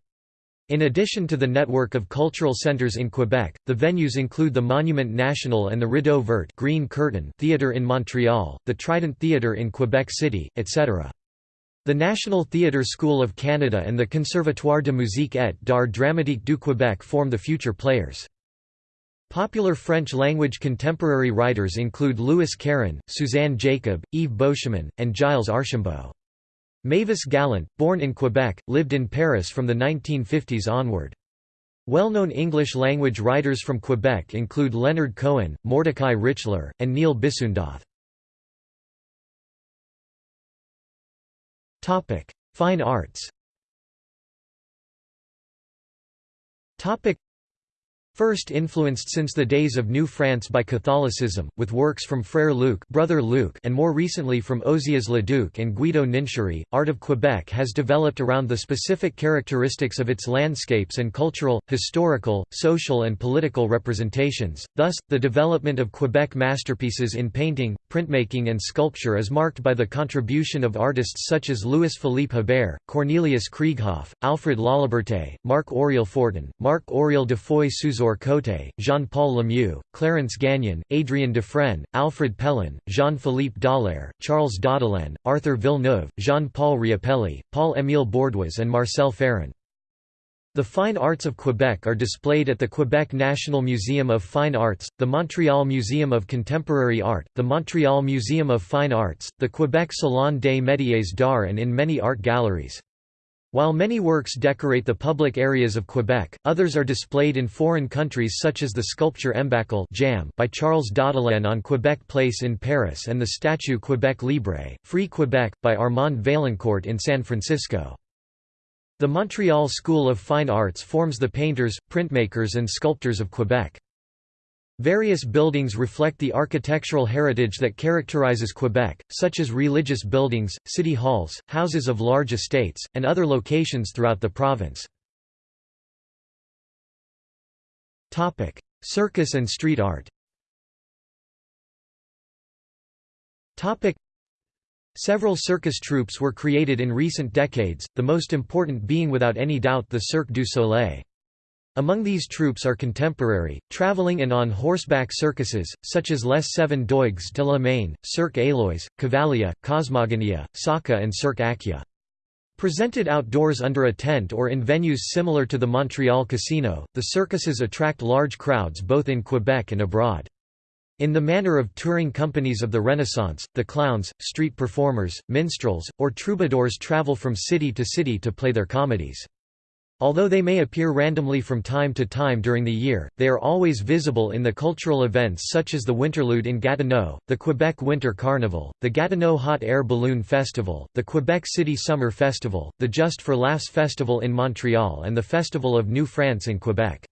In addition to the network of cultural centres in Quebec, the venues include the Monument National and the Rideau Vert Green Curtain Theatre in Montreal, the Trident Theatre in Quebec City, etc. The National Theatre School of Canada and the Conservatoire de musique et d'art dramatique du Québec form the future players. Popular French-language contemporary writers include Louis Caron, Suzanne Jacob, Yves Beauchemin, and Gilles Archambault. Mavis Gallant, born in Quebec, lived in Paris from the 1950s onward. Well-known English-language writers from Quebec include Leonard Cohen, Mordecai Richler, and Neil Bissoondath. Fine arts First influenced since the days of New France by Catholicism, with works from Frère Luc, Brother Luc and more recently from Ozias Leduc and Guido Nincheri, art of Quebec has developed around the specific characteristics of its landscapes and cultural, historical, social and political representations. Thus, the development of Quebec masterpieces in painting, printmaking and sculpture is marked by the contribution of artists such as Louis-Philippe Hebert, Cornelius Krieghoff, Alfred Laliberté, Marc-Aurèle Fortin, Marc-Aurèle de Foy Trésor Cote, Jean-Paul Lemieux, Clarence Gagnon, Adrien Dufresne, Alfred Pellan, Jean-Philippe Dallaire, Charles Daudelin, Arthur Villeneuve, Jean-Paul Riopelle, Paul-Émile Borduas and Marcelle Ferron. The fine arts of Quebec are displayed at the Quebec National Museum of Fine Arts, the Montreal Museum of Contemporary Art, the Montreal Museum of Fine Arts, the Quebec Salon des Métiers d'Art and in many art galleries. While many works decorate the public areas of Quebec, others are displayed in foreign countries such as the sculpture Embâcle Jam by Charles Daudelin on Quebec Place in Paris and the statue Quebec Libre, Free Quebec, by Armand Vaillancourt in San Francisco. The Montreal School of Fine Arts forms the painters, printmakers and sculptors of Quebec. Various buildings reflect the architectural heritage that characterizes Quebec, such as religious buildings, city halls, houses of large estates, and other locations throughout the province. Circus and street art Several circus troupes were created in recent decades, the most important being without any doubt the Cirque du Soleil. Among these troupes are contemporary, traveling and on horseback circuses, such as Les Seven Doigts de la Main, Cirque Éloize, Cavalia, Cosmogonia, Saka and Cirque Acqua. Presented outdoors under a tent or in venues similar to the Montreal Casino, the circuses attract large crowds both in Quebec and abroad. In the manner of touring companies of the Renaissance, the clowns, street performers, minstrels, or troubadours travel from city to city to play their comedies. Although they may appear randomly from time to time during the year, they are always visible in the cultural events such as the Winterlude in Gatineau, the Quebec Winter Carnival, the Gatineau Hot Air Balloon Festival, the Quebec City Summer Festival, the Just for Laughs Festival in Montreal and the Festival of New France in Quebec.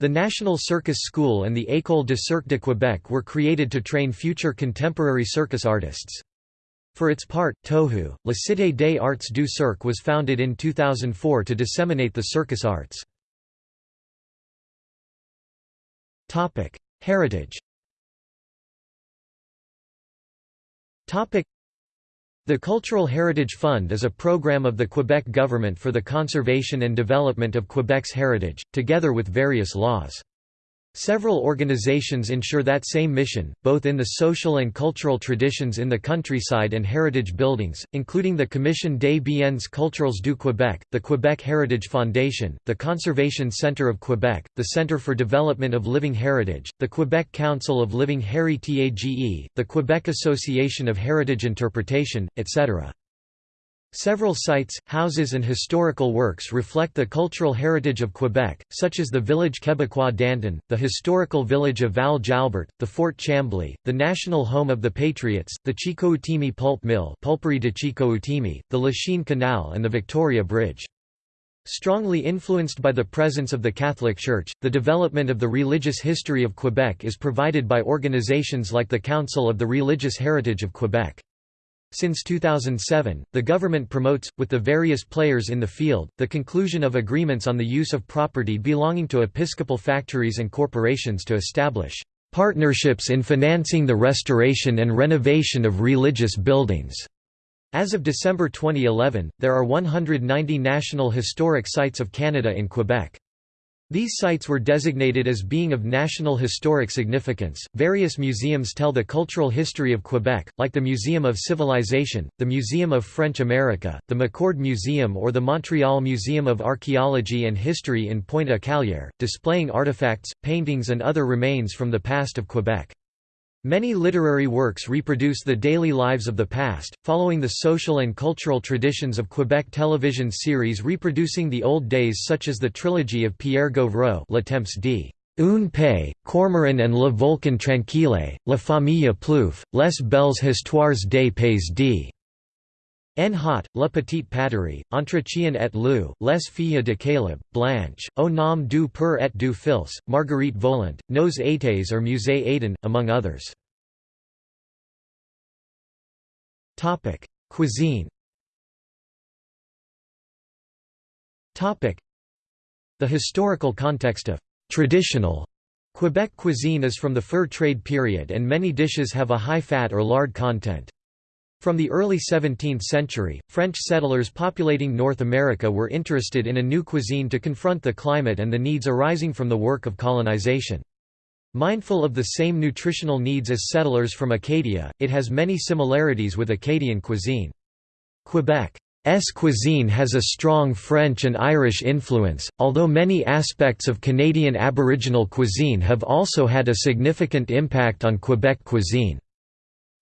The National Circus School and the École de Cirque de Québec were created to train future contemporary circus artists. For its part, Tohu, La Cité des Arts du Cirque was founded in 2004 to disseminate the circus arts. Heritage the Cultural Heritage Fund is a program of the Quebec government for the conservation and development of Quebec's heritage, together with various laws. Several organizations ensure that same mission, both in the social and cultural traditions in the countryside and heritage buildings, including the Commission des biens culturels du Québec, the Quebec Heritage Foundation, the Conservation Centre of Quebec, the Centre for Development of Living Heritage, the Quebec Council of Living Heritage, the Quebec Association of Heritage Interpretation, etc. Several sites, houses and historical works reflect the cultural heritage of Quebec, such as the village Québécois d'antan, the historical village of Val Jalbert, the Fort Chambly, the national home of the Patriots, the Chicoutimi pulp mill Pulperie de Chicoutimi, the Lachine Canal and the Victoria Bridge. Strongly influenced by the presence of the Catholic Church, the development of the religious history of Quebec is provided by organizations like the Council of the Religious Heritage of Quebec. Since 2007, the government promotes, with the various players in the field, the conclusion of agreements on the use of property belonging to episcopal factories and corporations to establish partnerships in financing the restoration and renovation of religious buildings. As of December 2011, there are 190 National Historic Sites of Canada in Quebec. These sites were designated as being of national historic significance. Various museums tell the cultural history of Quebec, like the Museum of Civilization, the Museum of French America, the McCord Museum, or the Montreal Museum of Archaeology and History in Pointe-à-Callière, displaying artifacts, paintings, and other remains from the past of Quebec. Many literary works reproduce the daily lives of the past, following the social and cultural traditions of Quebec television series reproducing the old days such as the trilogy of Pierre Gauvreau Le Temps d' Un Paix, Cormoran and Le Volcan Tranquille, La Famille Plouffe, Les Belles Histoires des Pays d' En hot, la petite patrie, entretien et leu, les filles de Caleb, Blanche, au nom du père et du fils, Marguerite Volant, Nos étés or Musée Éden, among others. Cuisine The historical context of «traditional» Quebec cuisine is from the fur trade period and many dishes have a high fat or lard content. From the early 17th century, French settlers populating North America were interested in a new cuisine to confront the climate and the needs arising from the work of colonization. Mindful of the same nutritional needs as settlers from Acadia, it has many similarities with Acadian cuisine. Quebec's cuisine has a strong French and Irish influence, although many aspects of Canadian Aboriginal cuisine have also had a significant impact on Quebec cuisine.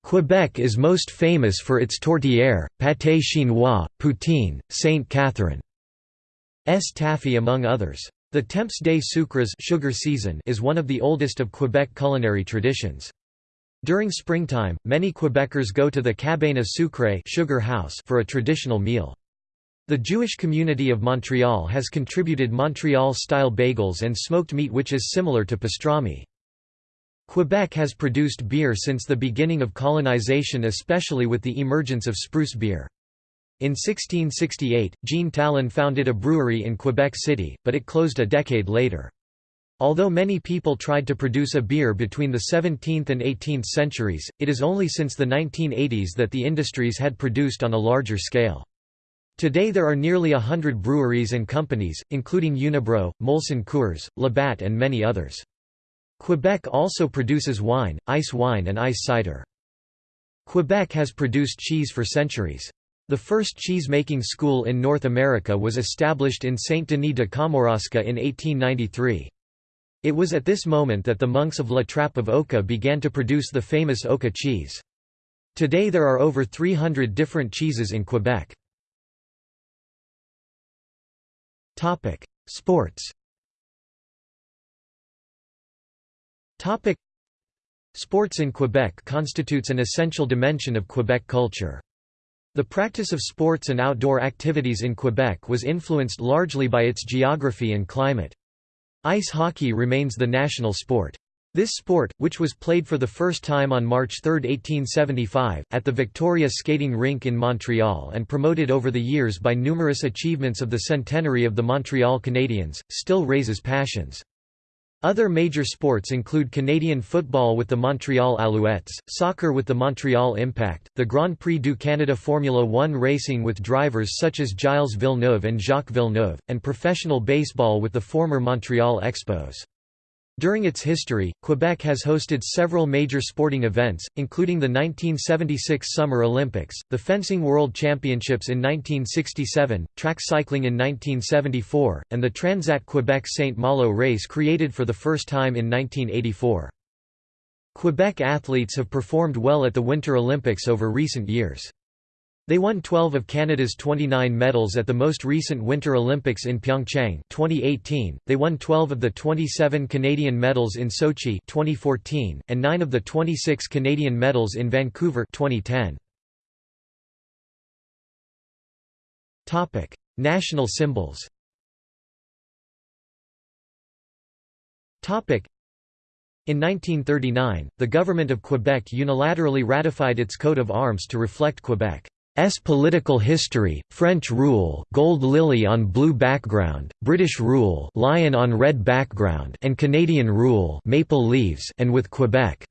Quebec is most famous for its tourtière, pâté chinois, poutine, Saint Catherine. S taffy among others. The Temps des sucres sugar season is one of the oldest of Quebec culinary traditions. During springtime, many Quebecers go to the cabane à sucre sugar house for a traditional meal. The Jewish community of Montreal has contributed Montreal-style bagels and smoked meat which is similar to pastrami. Quebec has produced beer since the beginning of colonization especially with the emergence of spruce beer. In 1668, Jean Talon founded a brewery in Quebec City, but it closed a decade later. Although many people tried to produce a beer between the 17th and 18th centuries, it is only since the 1980s that the industries had produced on a larger scale. Today there are nearly a hundred breweries and companies, including Unibroue, Molson Coors, Labatt and many others. Quebec also produces wine, ice wine and ice cider. Quebec has produced cheese for centuries. The first cheese-making school in North America was established in Saint-Denis de Kamouraska in 1893. It was at this moment that the monks of La Trappe of Oka began to produce the famous Oka cheese. Today there are over 300 different cheeses in Quebec. Sports Topic Sports in Quebec constitutes an essential dimension of Quebec culture. The practice of sports and outdoor activities in Quebec was influenced largely by its geography and climate. Ice hockey remains the national sport. This sport, which was played for the first time on March 3, 1875, at the Victoria Skating Rink in Montreal and promoted over the years by numerous achievements of the centenary of the Montreal Canadiens, still raises passions. Other major sports include Canadian football with the Montreal Alouettes, soccer with the Montreal Impact, the Grand Prix du Canada Formula One racing with drivers such as Gilles Villeneuve and Jacques Villeneuve, and professional baseball with the former Montreal Expos. During its history, Quebec has hosted several major sporting events, including the 1976 Summer Olympics, the Fencing World Championships in 1967, track cycling in 1974, and the Transat Quebec St. Malo race created for the first time in 1984. Quebec athletes have performed well at the Winter Olympics over recent years. They won 12 of Canada's 29 medals at the most recent Winter Olympics in Pyeongchang 2018. They won 12 of the 27 Canadian medals in Sochi 2014 and 9 of the 26 Canadian medals in Vancouver 2010. Topic: National symbols. Topic: in 1939, the government of Quebec unilaterally ratified its coat of arms to reflect Quebec. S. Political history, French rule gold lily on blue background, British rule lion on red background and Canadian rule maple leaves and with Quebec.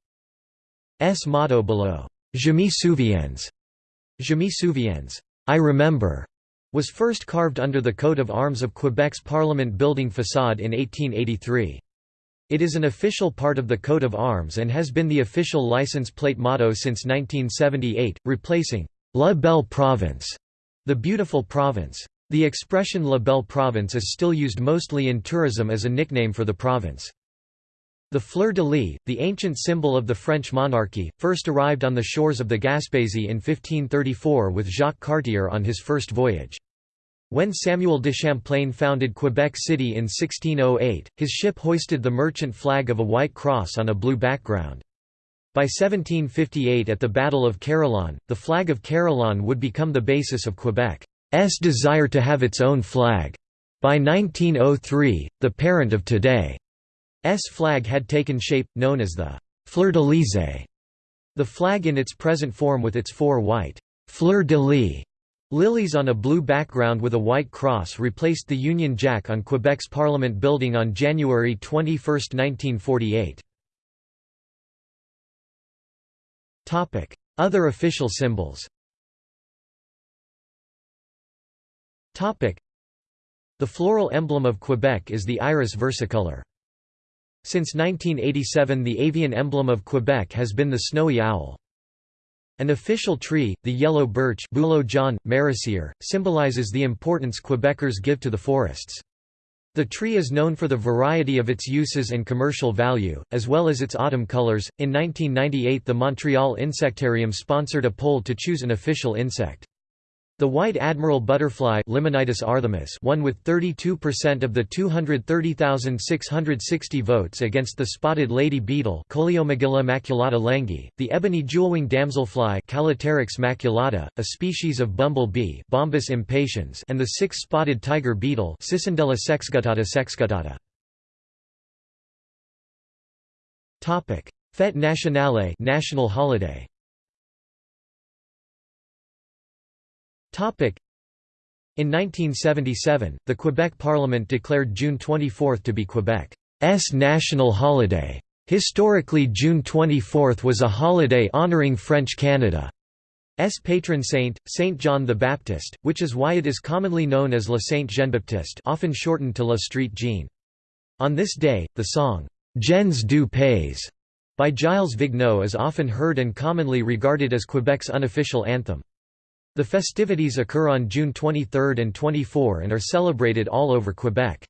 S. Motto below, Je me souviens, Je me souviens, I remember, was first carved under the coat of arms of Quebec's Parliament building façade in 1883. It is an official part of the coat of arms and has been the official license plate motto since 1978, replacing La Belle Province, the beautiful province. The expression La Belle Province is still used mostly in tourism as a nickname for the province. The fleur-de-lis, the ancient symbol of the French monarchy, first arrived on the shores of the Gaspésie in 1534 with Jacques Cartier on his first voyage. When Samuel de Champlain founded Quebec City in 1608, his ship hoisted the merchant flag of a white cross on a blue background. By 1758 at the Battle of Carillon, the flag of Carillon would become the basis of Quebec's desire to have its own flag. By 1903, the parent of today's flag had taken shape, known as the fleur-de-lys. The flag in its present form with its four white fleur-de-lis lilies on a blue background with a white cross replaced the Union Jack on Quebec's Parliament building on January 21, 1948. Other official symbols The floral emblem of Quebec is the iris versicolor. Since 1987 the avian emblem of Quebec has been the snowy owl. An official tree, the yellow birch symbolizes the importance Quebecers give to the forests. The tree is known for the variety of its uses and commercial value, as well as its autumn colors. In 1998, the Montreal Insectarium sponsored a poll to choose an official insect. The white admiral butterfly arthemis won with 32% of the 230,660 votes against the spotted lady beetle langii, the ebony jewelwing damselfly maculata, a species of bumblebee, Bombus impatiens and the six-spotted tiger beetle Cicindela sexguttata sexguttata. Fête nationale national holiday In 1977, the Quebec Parliament declared June 24 to be Quebec's national holiday. Historically June 24 was a holiday honouring French Canada's patron saint, Saint John the Baptist, which is why it is commonly known as La Saint Jean-Baptiste often shortened to La Street Jean. On this day, the song, «Gens du Pays» by Gilles Vigneault is often heard and commonly regarded as Quebec's unofficial anthem. The festivities occur on June 23 and 24 and are celebrated all over Quebec.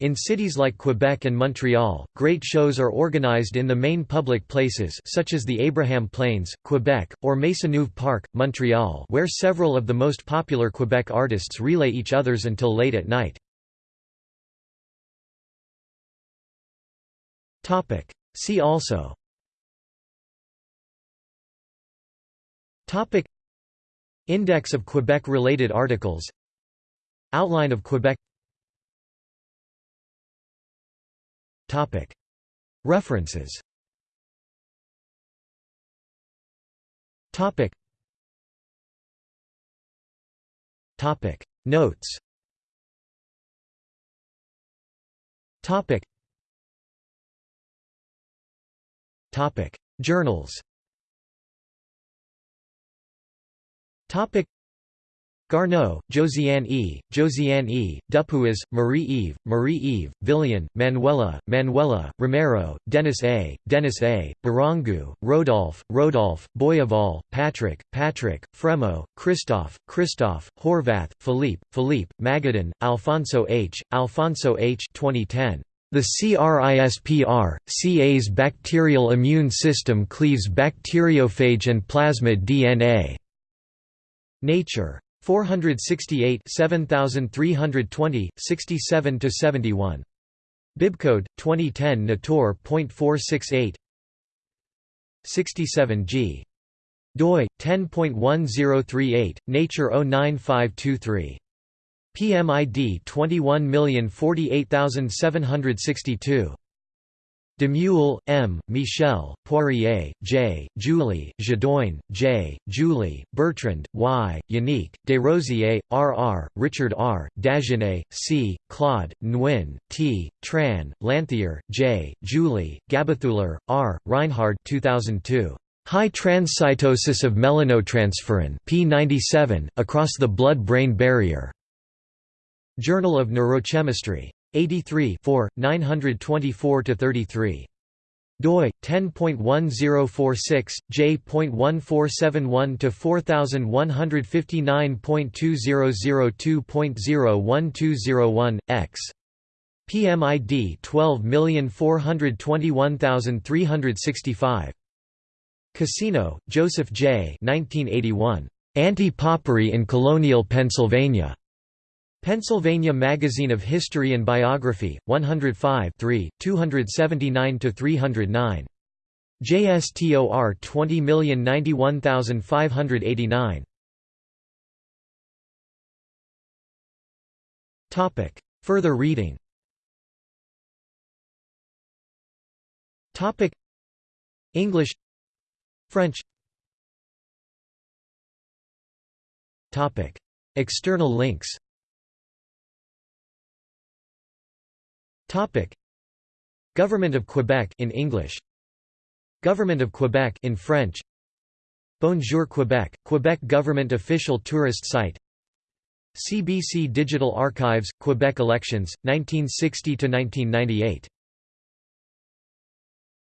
In cities like Quebec and Montreal, great shows are organized in the main public places such as the Abraham Plains, Quebec, or Maisonneuve Park, Montreal where several of the most popular Quebec artists relay each other's until late at night. See also Index of Quebec-related articles. Outline of Quebec. References. Notes. Topic. Topic. Journals Topic Garneau, Josiane E., Josiane E., Dupuis, Marie-Eve, Marie-Eve, Villion, Manuela, Manuela, Romero, Dennis A., Dennis A., Barrangou, Rodolphe, Rodolphe, Boyaval, Patrick, Patrick, Fremaux, Christophe, Christophe, Horvath, Philippe, Philippe, Magadan, Alfonso H., Alfonso H. 2010. The CRISPR, Cas bacterial immune system cleaves bacteriophage and plasmid DNA. Nature. 468 7320, 67–71. Bibcode, 2010 Nature.468 67 g. doi, 10.1038, Nature 09523. PMID 21048762. Demeule, M., Michel, Poirier, J., Julie, Jodoin, J., Julie, Bertrand, Y., Yannick, Desrosiers, R. R., Richard R., Dagenais, C., Claude, Nguyen, T., Tran, Lanthier, J., Julie, Gabathuler, R., Reinhard 2002. High transcytosis of melanotransferrin P97, across the blood-brain barrier. Journal of Neurochemistry. 83 924–33 doi 10.1046 j.1471 to 4159.2002.01201 x PMID 12421365 Casino Joseph J. 1981. Anti-Popery in Colonial Pennsylvania. Pennsylvania Magazine of History and Biography, 105 279–309. JSTOR 20091589 Topic. Further reading. Topic. English. French. Topic. External links Topic. Government of Quebec in English. Government of Quebec in French. Bonjour Quebec Quebec government official tourist site. CBC Digital Archives Quebec elections 1960 to 1998